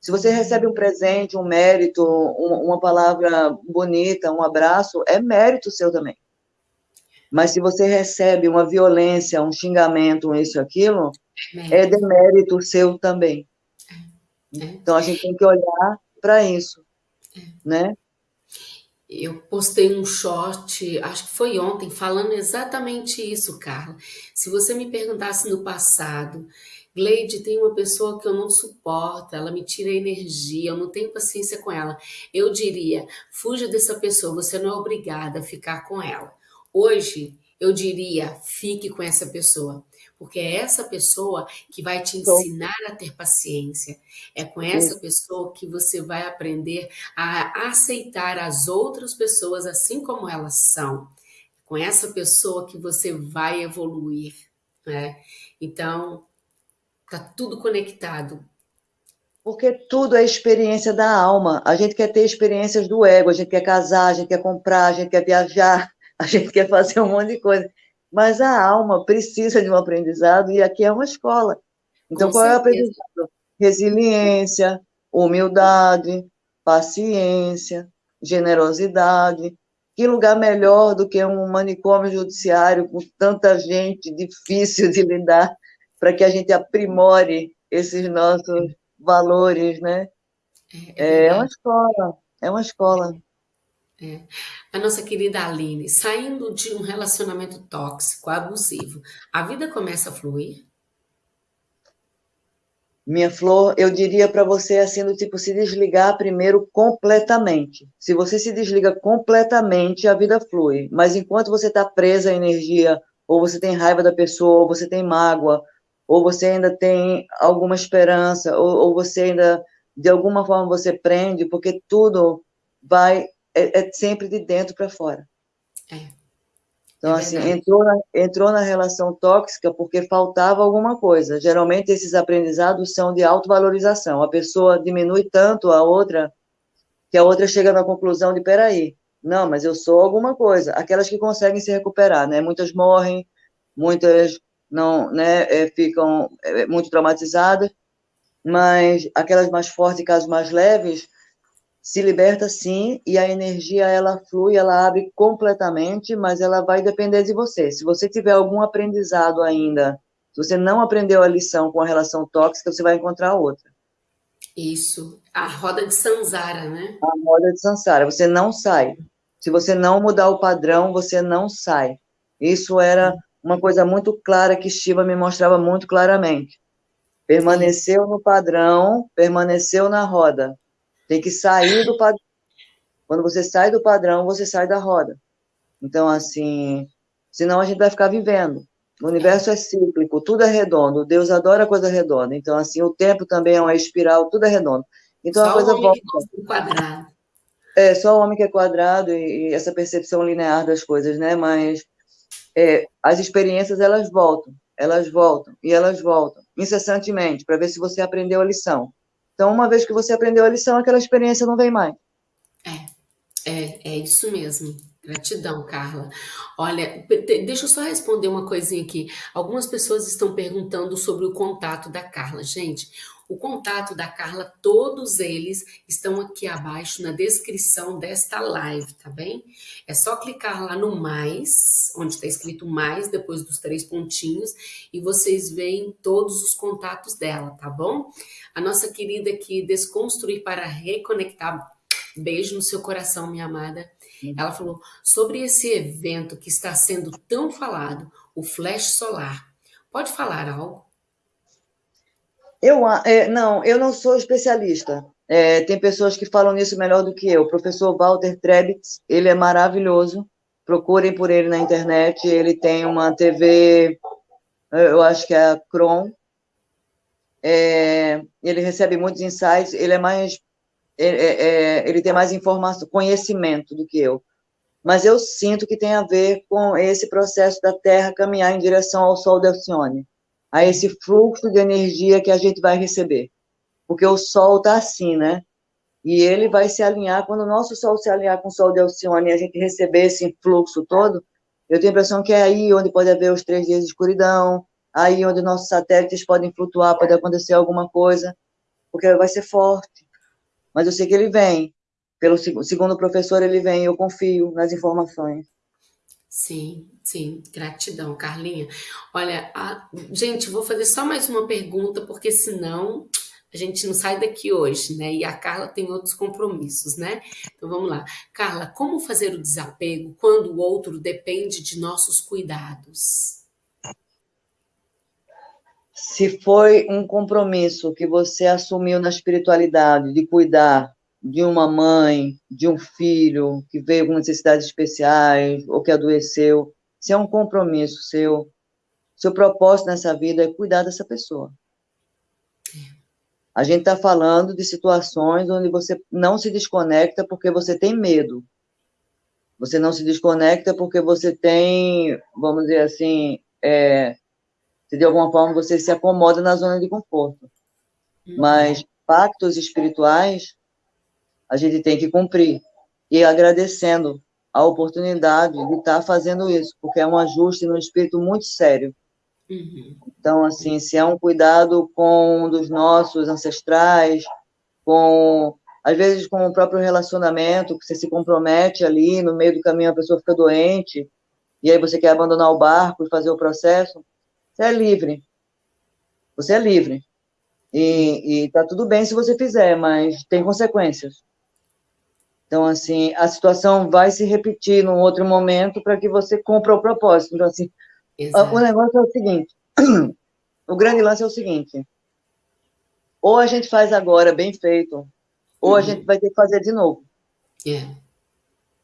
Se você recebe um presente, um mérito, uma palavra bonita, um abraço, é mérito seu também. Mas se você recebe uma violência, um xingamento, isso, aquilo, é, é demérito seu também. É. Então a gente tem que olhar para isso, né? Eu postei um short, acho que foi ontem, falando exatamente isso, Carla. Se você me perguntasse no passado, Gleide, tem uma pessoa que eu não suporto, ela me tira energia, eu não tenho paciência com ela. Eu diria, fuja dessa pessoa, você não é obrigada a ficar com ela. Hoje, eu diria, fique com essa pessoa porque é essa pessoa que vai te ensinar a ter paciência. É com essa pessoa que você vai aprender a aceitar as outras pessoas assim como elas são. Com essa pessoa que você vai evoluir, né? Então, tá tudo conectado. Porque tudo é experiência da alma. A gente quer ter experiências do ego, a gente quer casar, a gente quer comprar, a gente quer viajar, a gente quer fazer um monte de coisa mas a alma precisa de um aprendizado e aqui é uma escola. Então, Com qual certeza. é o aprendizado? Resiliência, humildade, paciência, generosidade. Que lugar melhor do que um manicômio judiciário com tanta gente difícil de lidar para que a gente aprimore esses nossos valores, né? É, é, é uma escola, é uma escola. É. A nossa querida Aline, saindo de um relacionamento tóxico, abusivo, a vida começa a fluir? Minha flor, eu diria para você assim, do tipo, se desligar primeiro completamente. Se você se desliga completamente, a vida flui. Mas enquanto você está presa à energia, ou você tem raiva da pessoa, ou você tem mágoa, ou você ainda tem alguma esperança, ou, ou você ainda, de alguma forma, você prende, porque tudo vai é, é sempre de dentro para fora. É. Então, é assim, entrou na, entrou na relação tóxica porque faltava alguma coisa. Geralmente, esses aprendizados são de autovalorização. A pessoa diminui tanto a outra que a outra chega na conclusão de, peraí, não, mas eu sou alguma coisa. Aquelas que conseguem se recuperar, né? Muitas morrem, muitas não, né, é, ficam é, muito traumatizadas, mas aquelas mais fortes e casos mais leves se liberta sim, e a energia ela flui, ela abre completamente, mas ela vai depender de você. Se você tiver algum aprendizado ainda, se você não aprendeu a lição com a relação tóxica, você vai encontrar outra. Isso, a roda de Sansara, né? A roda de Sansara, você não sai. Se você não mudar o padrão, você não sai. Isso era uma coisa muito clara que Shiva me mostrava muito claramente. Permaneceu no padrão, permaneceu na roda. Tem que sair do padrão. Quando você sai do padrão, você sai da roda. Então, assim, senão a gente vai ficar vivendo. O universo é cíclico, tudo é redondo. Deus adora coisa redonda. Então, assim, o tempo também é uma espiral, tudo é redondo. Então, só a coisa o homem volta. Do quadrado. É, só o homem que é quadrado e, e essa percepção linear das coisas, né? Mas é, as experiências, elas voltam, elas voltam, e elas voltam, incessantemente, para ver se você aprendeu a lição. Então, uma vez que você aprendeu a lição, aquela experiência não vem mais. É, é, é isso mesmo. Gratidão, Carla. Olha, deixa eu só responder uma coisinha aqui. Algumas pessoas estão perguntando sobre o contato da Carla. Gente, o contato da Carla, todos eles estão aqui abaixo na descrição desta live, tá bem? É só clicar lá no mais, onde está escrito mais, depois dos três pontinhos, e vocês veem todos os contatos dela, tá bom? A nossa querida aqui, Desconstruir para Reconectar, beijo no seu coração, minha amada. Ela falou sobre esse evento que está sendo tão falado, o flash solar. Pode falar algo? Eu, é, não, eu não sou especialista. É, tem pessoas que falam nisso melhor do que eu. O professor Walter Trebitz, ele é maravilhoso. Procurem por ele na internet. Ele tem uma TV, eu acho que é a Cron. É, ele recebe muitos insights. Ele é mais, é, é, é, ele tem mais informação, conhecimento do que eu. Mas eu sinto que tem a ver com esse processo da Terra caminhar em direção ao Sol de Alcione a esse fluxo de energia que a gente vai receber. Porque o Sol está assim, né? E ele vai se alinhar, quando o nosso Sol se alinhar com o Sol de Alcione e a gente receber esse fluxo todo, eu tenho a impressão que é aí onde pode haver os três dias de escuridão, aí onde nossos satélites podem flutuar, pode acontecer alguma coisa, porque vai ser forte. Mas eu sei que ele vem. Pelo segundo o professor, ele vem, eu confio nas informações. Sim, sim, gratidão, Carlinha. Olha, a... gente, vou fazer só mais uma pergunta, porque senão a gente não sai daqui hoje, né? E a Carla tem outros compromissos, né? Então vamos lá. Carla, como fazer o desapego quando o outro depende de nossos cuidados? Se foi um compromisso que você assumiu na espiritualidade de cuidar de uma mãe, de um filho que veio com necessidades especiais ou que adoeceu, se é um compromisso seu, seu propósito nessa vida é cuidar dessa pessoa. A gente está falando de situações onde você não se desconecta porque você tem medo. Você não se desconecta porque você tem, vamos dizer assim, é, de alguma forma você se acomoda na zona de conforto. Uhum. Mas pactos espirituais a gente tem que cumprir. E agradecendo a oportunidade de estar fazendo isso, porque é um ajuste no espírito muito sério. Uhum. Então, assim, se é um cuidado com um dos nossos ancestrais, com às vezes com o próprio relacionamento, que você se compromete ali, no meio do caminho a pessoa fica doente, e aí você quer abandonar o barco e fazer o processo, você é livre. Você é livre. E, e tá tudo bem se você fizer, mas tem consequências. Então, assim, a situação vai se repetir num outro momento para que você cumpra o propósito. Então, assim, Exato. o negócio é o seguinte, o grande lance é o seguinte, ou a gente faz agora bem feito, ou uhum. a gente vai ter que fazer de novo. Yeah.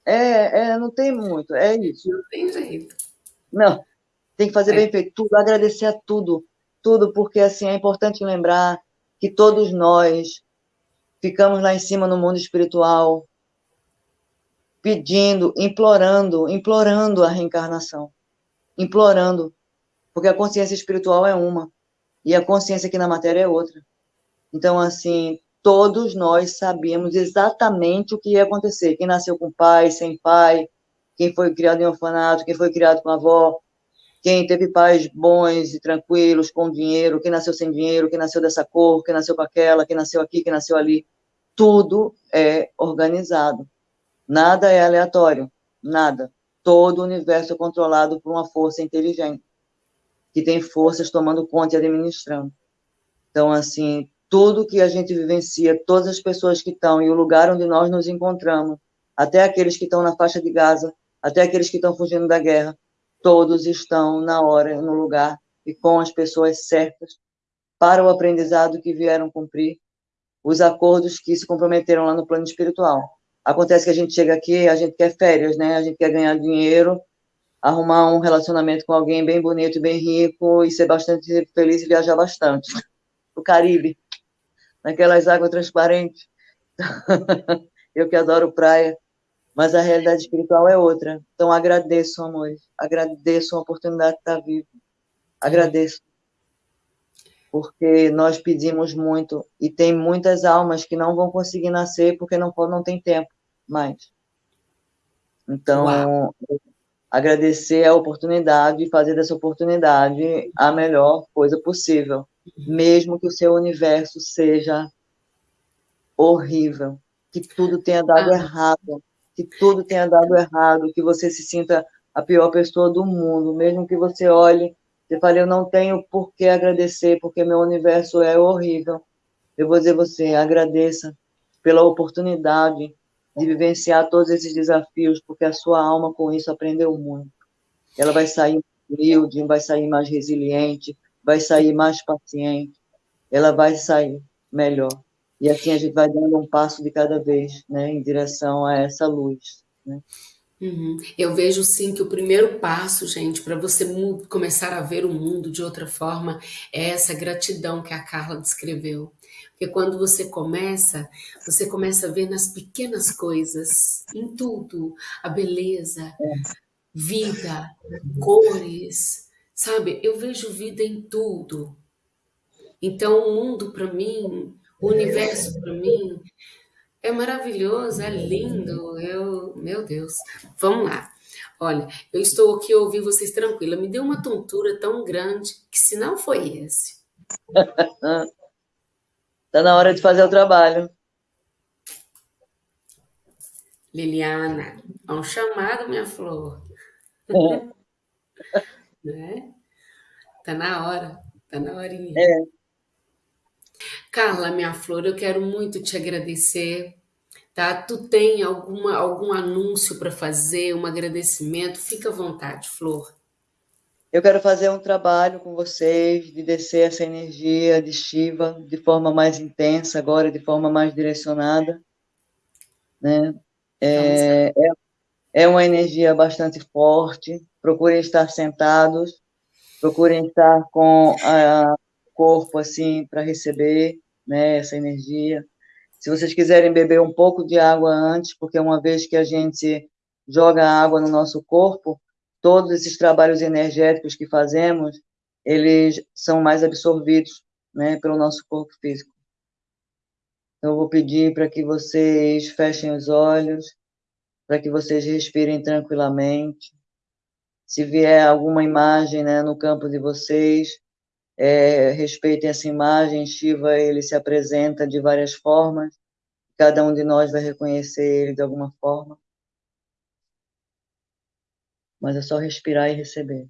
É, é, não tem muito, é isso. Não tem jeito. Não, tem que fazer é. bem feito tudo, agradecer a tudo, tudo, porque, assim, é importante lembrar que todos nós ficamos lá em cima no mundo espiritual, pedindo, implorando, implorando a reencarnação. Implorando. Porque a consciência espiritual é uma. E a consciência aqui na matéria é outra. Então, assim, todos nós sabíamos exatamente o que ia acontecer. Quem nasceu com pai, sem pai, quem foi criado em orfanato, quem foi criado com avó, quem teve pais bons e tranquilos, com dinheiro, quem nasceu sem dinheiro, quem nasceu dessa cor, quem nasceu com aquela, quem nasceu aqui, quem nasceu ali. tudo é organizado. Nada é aleatório, nada. Todo o universo é controlado por uma força inteligente, que tem forças tomando conta e administrando. Então, assim, tudo que a gente vivencia, todas as pessoas que estão e o lugar onde nós nos encontramos, até aqueles que estão na faixa de Gaza, até aqueles que estão fugindo da guerra, todos estão na hora, no lugar e com as pessoas certas para o aprendizado que vieram cumprir, os acordos que se comprometeram lá no plano espiritual. Acontece que a gente chega aqui, a gente quer férias, né? A gente quer ganhar dinheiro, arrumar um relacionamento com alguém bem bonito, bem rico e ser bastante feliz e viajar bastante. O Caribe, naquelas águas transparentes. Eu que adoro praia, mas a realidade espiritual é outra. Então agradeço, amores. Agradeço a oportunidade de estar vivo. Agradeço porque nós pedimos muito e tem muitas almas que não vão conseguir nascer porque não não tem tempo mais. Então, Uau. agradecer a oportunidade e fazer dessa oportunidade a melhor coisa possível, mesmo que o seu universo seja horrível, que tudo tenha dado ah. errado, que tudo tenha dado errado, que você se sinta a pior pessoa do mundo, mesmo que você olhe você fala, eu não tenho por que agradecer, porque meu universo é horrível. Eu vou dizer você, agradeça pela oportunidade de vivenciar todos esses desafios, porque a sua alma com isso aprendeu muito. Ela vai sair humilde, vai sair mais resiliente, vai sair mais paciente, ela vai sair melhor. E assim a gente vai dando um passo de cada vez, né, em direção a essa luz, né? Uhum. Eu vejo sim que o primeiro passo, gente, para você começar a ver o mundo de outra forma é essa gratidão que a Carla descreveu. Porque quando você começa, você começa a ver nas pequenas coisas, em tudo, a beleza, vida, cores, sabe? Eu vejo vida em tudo. Então o mundo para mim, o universo para mim, é maravilhoso, é lindo, eu, meu Deus. Vamos lá. Olha, eu estou aqui ouvir vocês tranquila. Me deu uma tontura tão grande que se não foi esse. Está na hora de fazer o trabalho. Liliana, é um chamado, minha flor. né? Tá na hora, tá na horinha. É. Carla, minha flor, eu quero muito te agradecer. Tá? Tu tem alguma, algum anúncio para fazer, um agradecimento? Fica à vontade, Flor. Eu quero fazer um trabalho com vocês de descer essa energia de Shiva de forma mais intensa, agora de forma mais direcionada. Né? É, é, é uma energia bastante forte. Procurem estar sentados, procurem estar com o corpo assim para receber né, essa energia. Se vocês quiserem beber um pouco de água antes, porque uma vez que a gente joga água no nosso corpo, todos esses trabalhos energéticos que fazemos, eles são mais absorvidos né, pelo nosso corpo físico. Então, eu vou pedir para que vocês fechem os olhos, para que vocês respirem tranquilamente. Se vier alguma imagem né, no campo de vocês, é, respeitem essa imagem, Shiva ele se apresenta de várias formas, cada um de nós vai reconhecer ele de alguma forma, mas é só respirar e receber.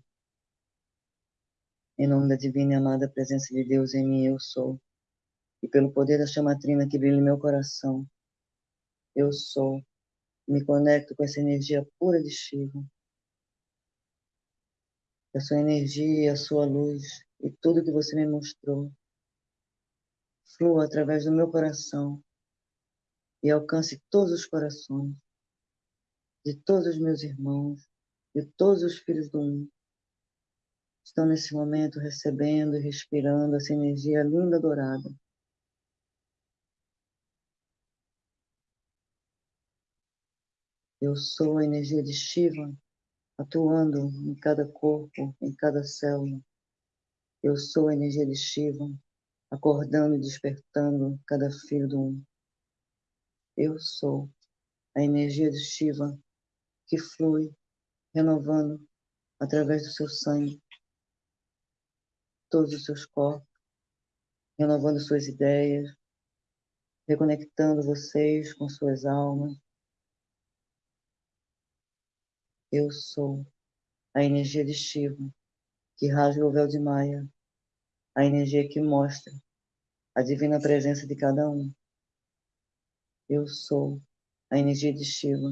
Em nome da divina e amada presença de Deus em mim, eu sou. E pelo poder da chamatrina que brilha em meu coração, eu sou. Me conecto com essa energia pura de Shiva. A sua energia, a sua luz, e tudo que você me mostrou flua através do meu coração e alcance todos os corações de todos os meus irmãos, de todos os filhos do mundo. Estão nesse momento recebendo e respirando essa energia linda dourada. Eu sou a energia de Shiva atuando em cada corpo, em cada célula. Eu sou a energia de Shiva, acordando e despertando cada filho do um. Eu sou a energia de Shiva que flui, renovando através do seu sangue todos os seus corpos, renovando suas ideias, reconectando vocês com suas almas. Eu sou a energia de Shiva, que rasga o véu de Maia, a energia que mostra a divina presença de cada um. Eu sou a energia de Shiva,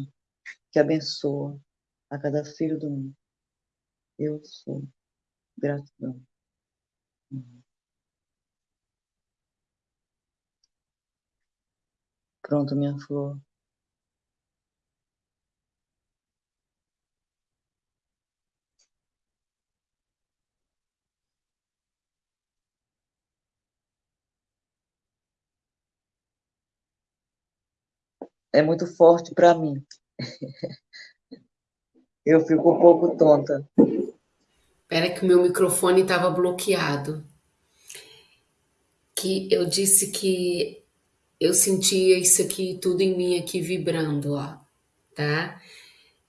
que abençoa a cada filho do mundo. Eu sou gratidão. Pronto, minha flor. É muito forte para mim. Eu fico um pouco tonta. Espera que o meu microfone estava bloqueado. Que eu disse que eu sentia isso aqui tudo em mim aqui vibrando, ó, tá?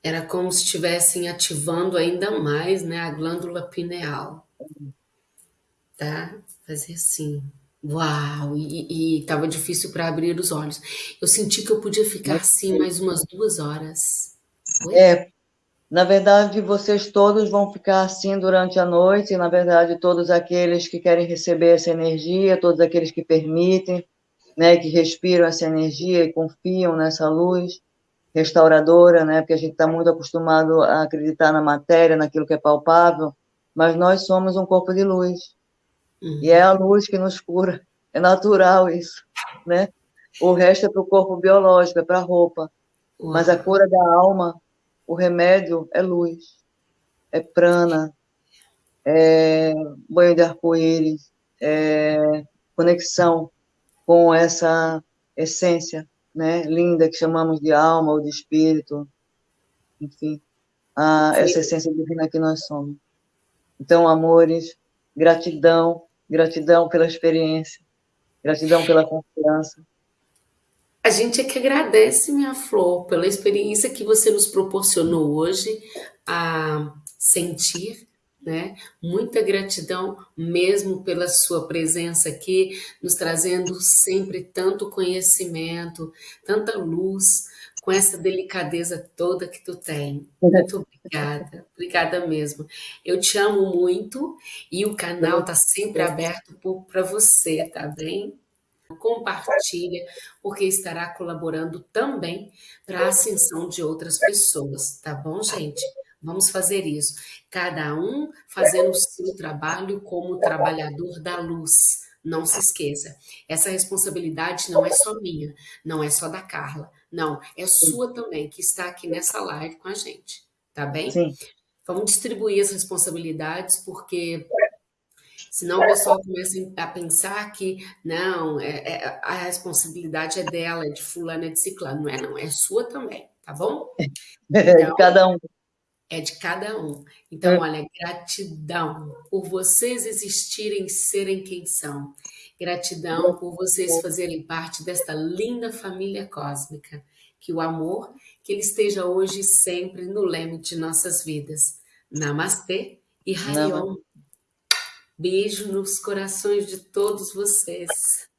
Era como se estivessem ativando ainda mais, né, a glândula pineal. Tá? Fazer assim. Uau! E estava difícil para abrir os olhos. Eu senti que eu podia ficar assim mais umas duas horas. Oi? É, na verdade, vocês todos vão ficar assim durante a noite, e, na verdade, todos aqueles que querem receber essa energia, todos aqueles que permitem, né, que respiram essa energia e confiam nessa luz restauradora, né, porque a gente está muito acostumado a acreditar na matéria, naquilo que é palpável, mas nós somos um corpo de luz. Uhum. E é a luz que nos cura. É natural isso, né? O resto é para o corpo biológico, é para a roupa. Uhum. Mas a cura da alma, o remédio é luz, é prana, é banho de arco-íris, é conexão com essa essência né, linda que chamamos de alma ou de espírito, enfim, a, essa essência divina que nós somos. Então, amores, gratidão Gratidão pela experiência. Gratidão pela confiança. A gente é que agradece, minha flor, pela experiência que você nos proporcionou hoje a sentir, né? Muita gratidão mesmo pela sua presença aqui, nos trazendo sempre tanto conhecimento, tanta luz, com essa delicadeza toda que tu tem. Muito obrigada, obrigada mesmo. Eu te amo muito e o canal está sempre aberto para você, tá bem? Compartilha, porque estará colaborando também para a ascensão de outras pessoas, tá bom, gente? Vamos fazer isso. Cada um fazendo o seu trabalho como trabalhador da luz. Não se esqueça, essa responsabilidade não é só minha, não é só da Carla, não, é sua também, que está aqui nessa live com a gente, tá bem? Sim. Vamos distribuir as responsabilidades, porque senão o pessoal começa a pensar que, não, é, é, a responsabilidade é dela, é de fulano, é de ciclano. Não é, não, é sua também, tá bom? Então, cada um é de cada um. Então, é. olha, gratidão por vocês existirem, serem quem são. Gratidão por vocês fazerem parte desta linda família cósmica. Que o amor, que ele esteja hoje e sempre no leme de nossas vidas. Namastê e Rayon. Beijo nos corações de todos vocês.